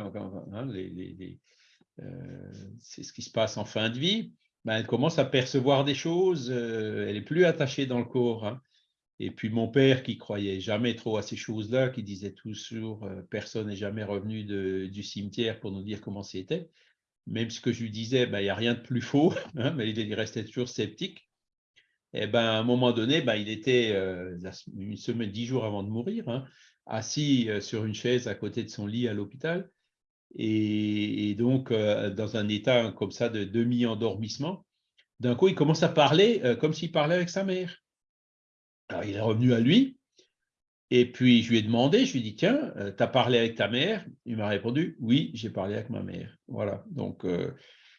euh, c'est ce qui se passe en fin de vie, ben, elle commence à percevoir des choses, elle est plus attachée dans le corps. Hein. Et puis mon père qui croyait jamais trop à ces choses-là, qui disait toujours personne n'est jamais revenu du cimetière pour nous dire comment c'était. Même ce que je lui disais, ben, il n'y a rien de plus faux, <laughs> hein, mais il restait toujours sceptique. Et ben, à un moment donné, ben, il était une semaine, dix jours avant de mourir, hein, assis sur une chaise à côté de son lit à l'hôpital, et, donc dans un état comme ça de demi-endormissement. D'un coup, il commence à parler comme s'il parlait avec sa mère. Alors, il est revenu à lui, et puis je lui ai demandé, je lui ai dit, tiens, euh, tu as parlé avec ta mère? Il m'a répondu, oui, j'ai parlé avec ma mère. Voilà, donc euh,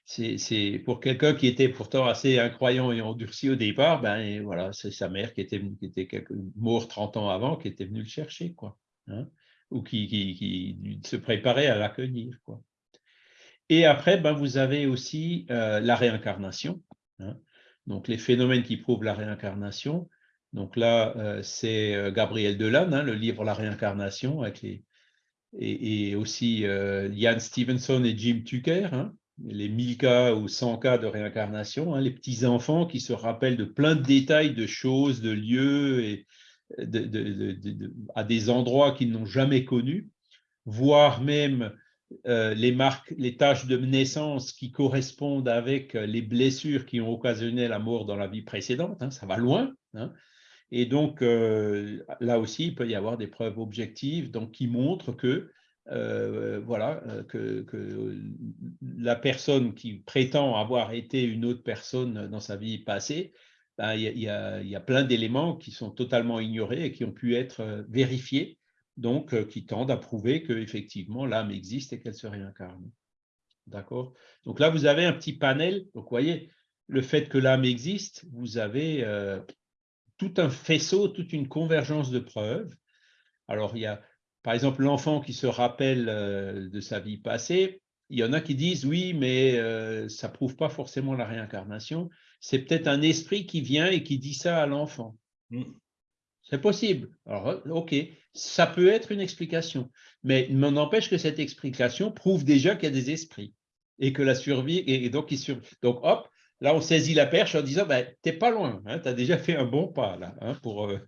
c'est pour quelqu'un qui était pourtant assez incroyant et endurci au départ, ben voilà, c'est sa mère qui était, qui était quelque, morte 30 ans avant, qui était venue le chercher, quoi. Hein, ou qui, qui, se préparait à l'accueillir. Et après, ben, vous avez aussi euh, la réincarnation. Hein. donc, les phénomènes qui prouvent la réincarnation, donc là, euh, c'est euh, Gabriel Delanne, hein, le livre La réincarnation, avec les, et, aussi euh, Stevenson et Jim Tucker, hein, les 1000 cas ou 100 cas de réincarnation, hein, les petits-enfants qui se rappellent de plein de détails, de choses, de lieux, et à des endroits qu'ils n'ont jamais connus, voire même les marques, les tâches de naissance qui correspondent avec les blessures qui ont occasionné la mort dans la vie précédente, ça va loin. Et donc, euh, là aussi, il peut y avoir des preuves objectives donc, qui montrent que, euh, voilà, euh, que, la personne qui prétend avoir été une autre personne dans sa vie passée, ben, il, y a, y a, plein d'éléments qui sont totalement ignorés et qui ont pu être vérifiés, donc qui tendent à prouver qu'effectivement l'âme existe et qu'elle se réincarne. D'accord? Donc là, vous avez un petit panel. Donc, vous voyez, le fait que l'âme existe, vous avez tout un faisceau, toute une convergence de preuves. Alors, il y a, par exemple, l'enfant qui se rappelle euh, de sa vie passée. Il y en a qui disent, oui, mais euh, ça ne prouve pas forcément la réincarnation. C'est peut-être un esprit qui vient et qui dit ça à l'enfant. Mm. C'est possible. Alors, OK, ça peut être une explication. Mais m'en empêche que cette explication prouve déjà qu'il y a des esprits et que la survie, et donc, il donc hop, Là, on saisit la perche en disant, ben, tu n'es pas loin, hein, tu as déjà fait un bon pas là. Hein, pour, euh,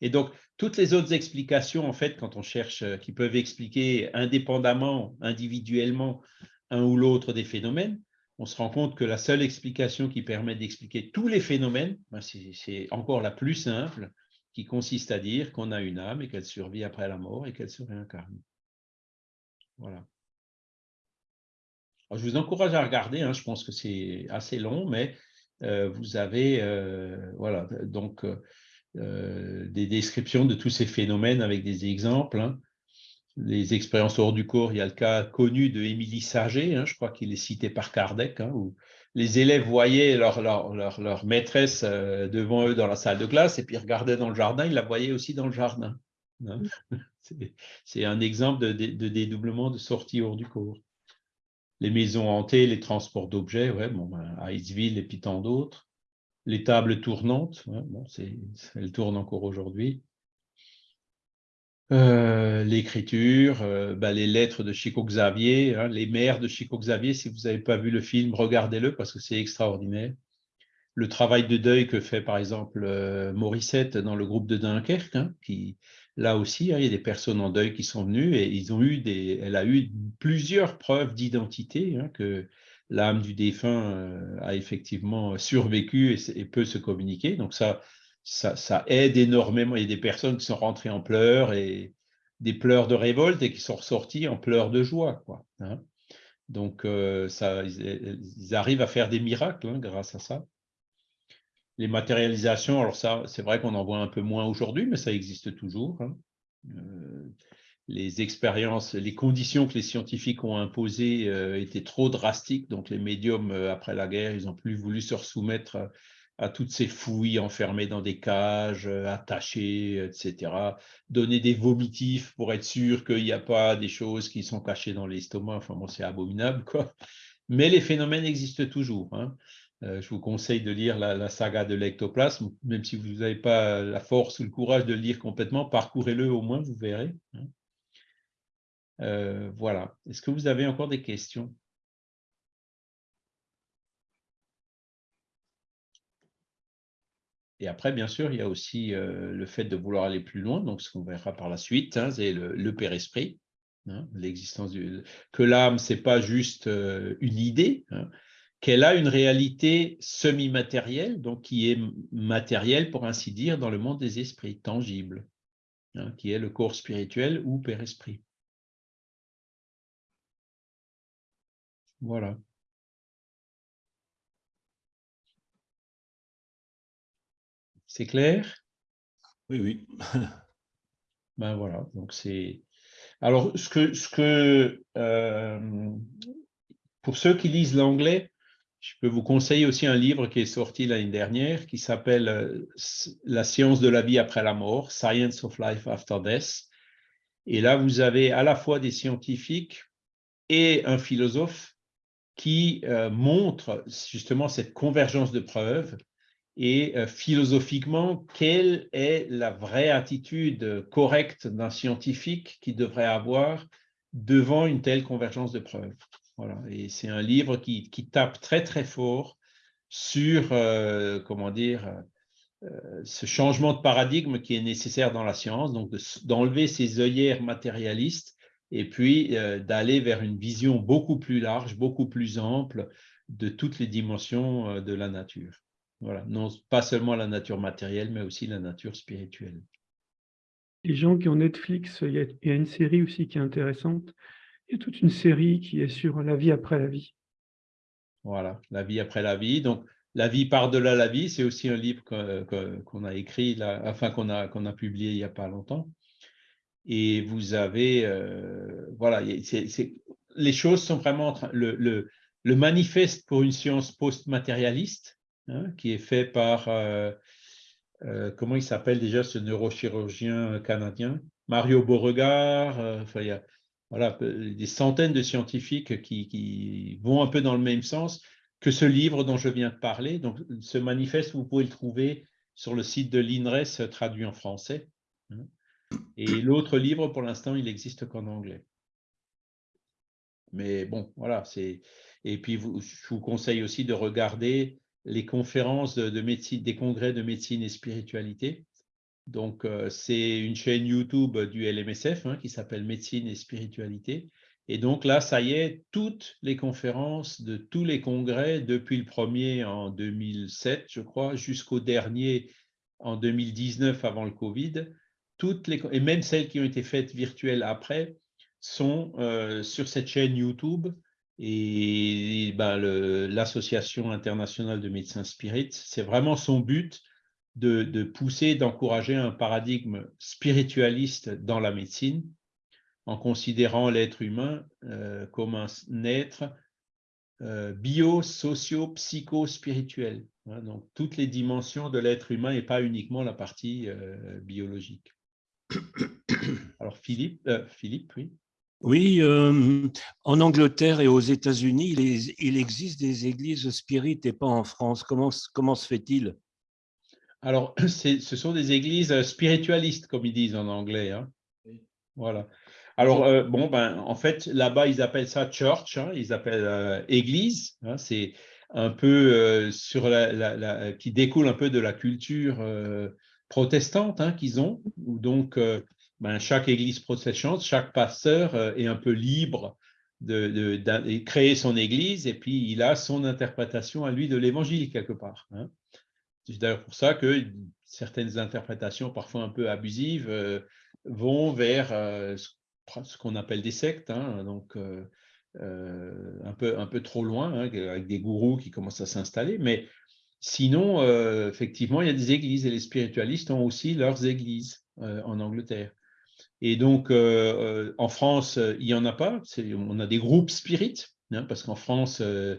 Et donc, toutes les autres explications, en fait, quand on cherche, euh, qui peuvent expliquer indépendamment, individuellement, un ou l'autre des phénomènes, on se rend compte que la seule explication qui permet d'expliquer tous les phénomènes, ben, c'est encore la plus simple, qui consiste à dire qu'on a une âme et qu'elle survit après la mort et qu'elle se réincarne. Voilà je vous encourage à regarder, hein, je pense que c'est assez long, mais euh, vous avez euh, voilà, donc, des descriptions de tous ces phénomènes avec des exemples. Hein. Les expériences hors du corps, il y a le cas connu de Émilie Saget, hein, je crois qu'il est cité par Kardec, où les élèves voyaient leur, leur, leur, maîtresse devant eux dans la salle de classe et puis regardaient dans le jardin, ils la voyaient aussi dans le jardin. <laughs> C'est un exemple de, de dédoublement de sortie hors du corps les maisons hantées, les transports d'objets, ouais, bon, ben, Iceville et puis tant d'autres. Les tables tournantes, bon, elles tournent encore aujourd'hui. Euh, l'écriture, euh, ben, les lettres de Chico Xavier, hein, les mères de Chico Xavier, si vous n'avez pas vu le film, regardez-le parce que c'est extraordinaire. Le travail de deuil que fait par exemple euh, Morissette dans le groupe de Dunkerque, hein, qui, là aussi, hein, il y a des personnes en deuil qui sont venues et ils ont eu des, elle a eu plusieurs preuves d'identité hein, que l'âme du défunt euh, a effectivement survécu et, peut se communiquer. Donc ça, ça, aide énormément. Il y a des personnes qui sont rentrées en pleurs et des pleurs de révolte et qui sont ressorties en pleurs de joie. Quoi, hein. Donc euh, ça, ils, arrivent à faire des miracles grâce à ça. Les matérialisations, alors ça, c'est vrai qu'on en voit un peu moins aujourd'hui, mais ça existe toujours. Hein. Euh, les expériences, les conditions que les scientifiques ont imposées euh, étaient trop drastiques, donc les médiums, euh, après la guerre, ils n'ont plus voulu se soumettre à, toutes ces fouilles enfermées dans des cages, attachées, etc. Donner des vomitifs pour être sûr qu'il n'y a pas des choses qui sont cachées dans l'estomac, enfin bon, c'est abominable. Mais les phénomènes existent toujours. Hein. Euh, je vous conseille de lire la, saga de l'ectoplasme, même si vous n'avez pas la force ou le courage de le lire complètement, parcourez-le au moins, vous verrez. Hein. Euh, voilà. Est-ce que vous avez encore des questions? Et après, bien sûr, il y a aussi le fait de vouloir aller plus loin, donc ce qu'on verra par la suite, hein, c'est le, Père-Esprit, hein, l'existence que l'âme, c'est pas juste une idée, hein, qu'elle a une réalité semi-matérielle, donc qui est matérielle, pour ainsi dire, dans le monde des esprits, tangible, qui est le corps spirituel ou Père-Esprit. Voilà. C'est clair? Oui, oui. <laughs> ben voilà, donc c'est... Alors, ce que, ce que euh, pour ceux qui lisent l'anglais, je peux vous conseiller aussi un livre qui est sorti l'année dernière qui s'appelle euh, La science de la vie après la mort, Science of Life After Death. Et là, vous avez à la fois des scientifiques et un philosophe qui euh, montrent justement cette convergence de preuves et euh, philosophiquement, quelle est la vraie attitude correcte d'un scientifique qui devrait avoir devant une telle convergence de preuves? Voilà. Et c'est un livre qui, tape très très fort sur, euh, comment dire, ce changement de paradigme qui est nécessaire dans la science, donc d'enlever ces œillères matérialistes et puis d'aller vers une vision beaucoup plus large, beaucoup plus ample de toutes les dimensions de la nature. Voilà, non pas seulement la nature matérielle, mais aussi la nature spirituelle. Les gens qui ont Netflix, il y, a, une série aussi qui est intéressante. Il y a toute une série qui est sur la vie après la vie. Voilà, la vie après la vie. Donc, la vie par-delà la vie, c'est aussi un livre qu'on a écrit, là, enfin qu'on a, qu'on a publié il n'y a pas longtemps. Et vous avez, euh, voilà, les choses sont vraiment, le, le, manifeste pour une science post-matérialiste, Hein, qui est fait par, euh, euh, comment il s'appelle déjà ce neurochirurgien canadien? Mario Beauregard, enfin, il y a voilà, des centaines de scientifiques qui, vont un peu dans le même sens que ce livre dont je viens de parler. Donc, ce manifeste, vous pouvez le trouver sur le site de l'INRES traduit en français. Hein. Et l'autre livre, pour l'instant, il n'existe qu'en anglais. Mais bon, voilà. Et puis, je vous conseille aussi de regarder les conférences de, médecine, des congrès de médecine et spiritualité. Donc, euh, c'est une chaîne YouTube du LMSF hein, qui s'appelle Médecine et Spiritualité. Et donc là, ça y est, toutes les conférences de tous les congrès, depuis le premier en 2007, je crois, jusqu'au dernier en 2019 avant le Covid, toutes les, et même celles qui ont été faites virtuelles après, sont euh, sur cette chaîne YouTube et ben, l'Association internationale de médecins spirites, c'est vraiment son but de, pousser, d'encourager un paradigme spiritualiste dans la médecine, en considérant l'être humain euh, comme un être euh, bio, socio, psycho, spirituel. Hein. donc, toutes les dimensions de l'être humain et pas uniquement la partie biologique. <coughs> Alors, Philippe, Philippe, oui. Oui, euh, en Angleterre et aux États-Unis, il, existe des églises spirites et pas en France. Comment, comment se fait-il? Alors, <coughs> ce sont des églises spiritualistes, comme ils disent en anglais. Hein. Voilà. Alors, euh, bon, ben, en fait, là-bas, ils appellent ça church, hein. ils appellent euh, église. Hein. C'est un peu sur la, qui découle un peu de la culture protestante qu'ils ont, ou donc ben, chaque église protestante, chaque pasteur euh, est un peu libre de, créer son église et puis il a son interprétation à lui de l'évangile quelque part. Hein. C'est d'ailleurs pour ça que certaines interprétations, parfois un peu abusives, euh, vont vers euh, ce qu'on appelle des sectes, hein. donc un, peu, un peu trop loin, hein, avec des gourous qui commencent à s'installer. Mais sinon, effectivement, il y a des églises et les spiritualistes ont aussi leurs églises en Angleterre. Et donc, euh, euh, en France, euh, il n'y en a pas. On a des groupes spirites, hein, parce qu'en France, je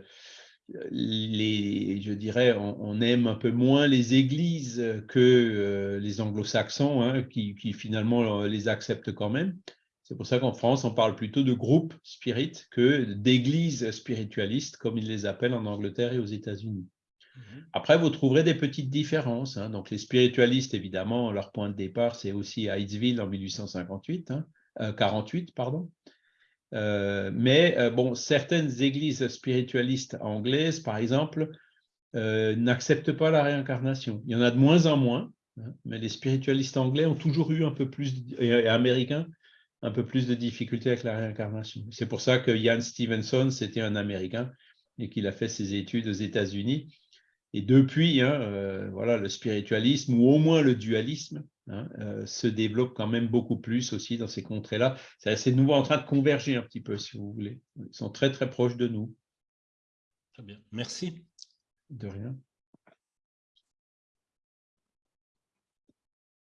dirais, on, aime un peu moins les églises que les anglo-saxons, hein, qui, finalement les acceptent quand même. C'est pour ça qu'en France, on parle plutôt de groupes spirites que d'églises spiritualistes, comme ils les appellent en Angleterre et aux États-Unis. Mhm. Après, vous trouverez des petites différences. Hein. Donc, les spiritualistes, évidemment, leur point de départ, c'est aussi Hightsville en 1858, 48, hein, euh, pardon. Euh, mais euh, bon, certaines églises spiritualistes anglaises, par exemple, n'acceptent pas la réincarnation. Il y en a de moins en moins, hein, mais les spiritualistes anglais ont toujours eu un peu plus, et américains, un peu plus de difficultés avec la réincarnation. C'est pour ça que Ian Stevenson, c'était un Américain et qu'il a fait ses études aux États-Unis. Et depuis, hein, euh, voilà, le spiritualisme, ou au moins le dualisme, hein, euh, se développe quand même beaucoup plus aussi dans ces contrées-là. C'est nouveau en train de converger un petit peu, si vous voulez. Ils sont très, très proches de nous. Très bien. Merci. De rien.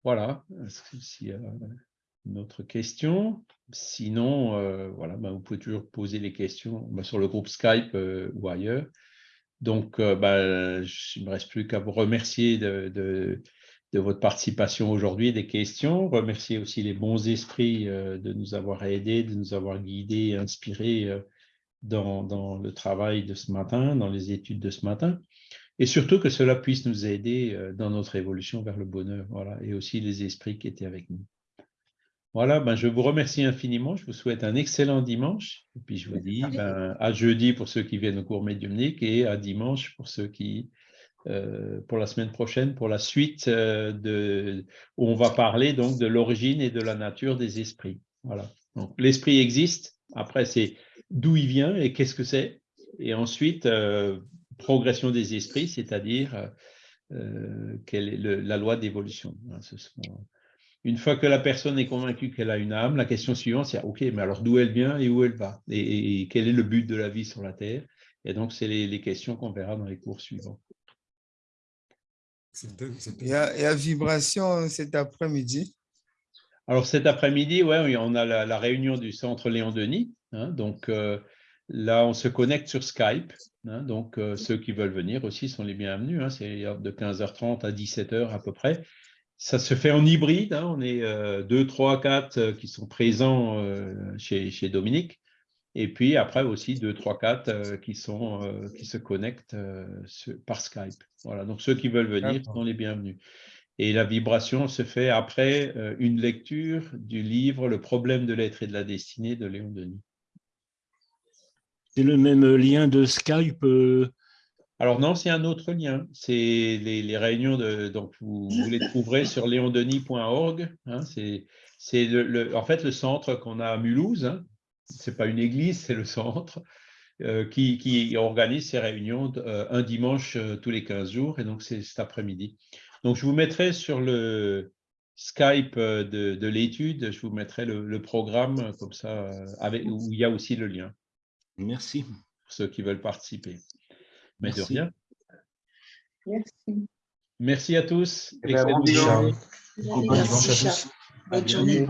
Voilà. S'il y a une autre question? Sinon, euh, voilà, ben, vous pouvez toujours poser les questions ben, sur le groupe Skype ou ailleurs. Donc, euh, bah, il ne me reste plus qu'à vous remercier de, votre participation aujourd'hui, des questions. Remercier aussi les bons esprits euh, de nous avoir aidés, de nous avoir guidés inspirés euh, dans, le travail de ce matin, dans les études de ce matin. Et surtout que cela puisse nous aider dans notre évolution vers le bonheur. Voilà, et aussi les esprits qui étaient avec nous. Voilà, ben, je vous remercie infiniment. Je vous souhaite un excellent dimanche. Et puis, je vous dis ben, à jeudi pour ceux qui viennent au cours médiumnique et à dimanche pour ceux qui, euh, pour la semaine prochaine, pour la suite euh, de, où on va parler donc de l'origine et de la nature des esprits. Voilà. Donc, l'esprit existe. Après, c'est d'où il vient et qu'est-ce que c'est. Et ensuite, euh, progression des esprits, c'est-à-dire quelle est la loi d'évolution. Ce une fois que la personne est convaincue qu'elle a une âme, la question suivante, c'est OK, mais alors d'où elle vient et où elle va? Et, quel est le but de la vie sur la Terre? Et donc, c'est les, questions qu'on verra dans les cours suivants. Il y, a, vibration cet après-midi? Alors, cet après-midi, ouais, on a la, réunion du centre Léon Denis. Hein, donc, euh, là, on se connecte sur Skype. Hein, donc, euh, ceux qui veulent venir aussi sont les bienvenus. Hein, c'est de 15h30 à 17h à peu près. Ça se fait en hybride, hein. on est euh, deux, trois, quatre euh, qui sont présents euh, chez, chez, Dominique, et puis après aussi deux, trois, quatre qui, sont, qui se connectent par Skype. Voilà, donc ceux qui veulent venir sont les bienvenus. Et la vibration se fait après une lecture du livre Le problème de l'être et de la destinée de Léon Denis. C'est le même lien de Skype alors non, c'est un autre lien. C'est les, réunions de donc vous, les trouverez sur leondenis.org. Hein, c'est le, en fait le centre qu'on a à Mulhouse. Hein. Ce n'est pas une église, c'est le centre euh, qui, organise ces réunions euh, un dimanche euh, tous les 15 jours. Et donc c'est cet après-midi. Donc je vous mettrai sur le Skype de, l'étude, je vous mettrai le, programme comme ça avec, où il y a aussi le lien. Merci. Pour ceux qui veulent participer. Merci. de rien. Merci. Merci à tous. Eh ben, Excellente journée. Bonne journée.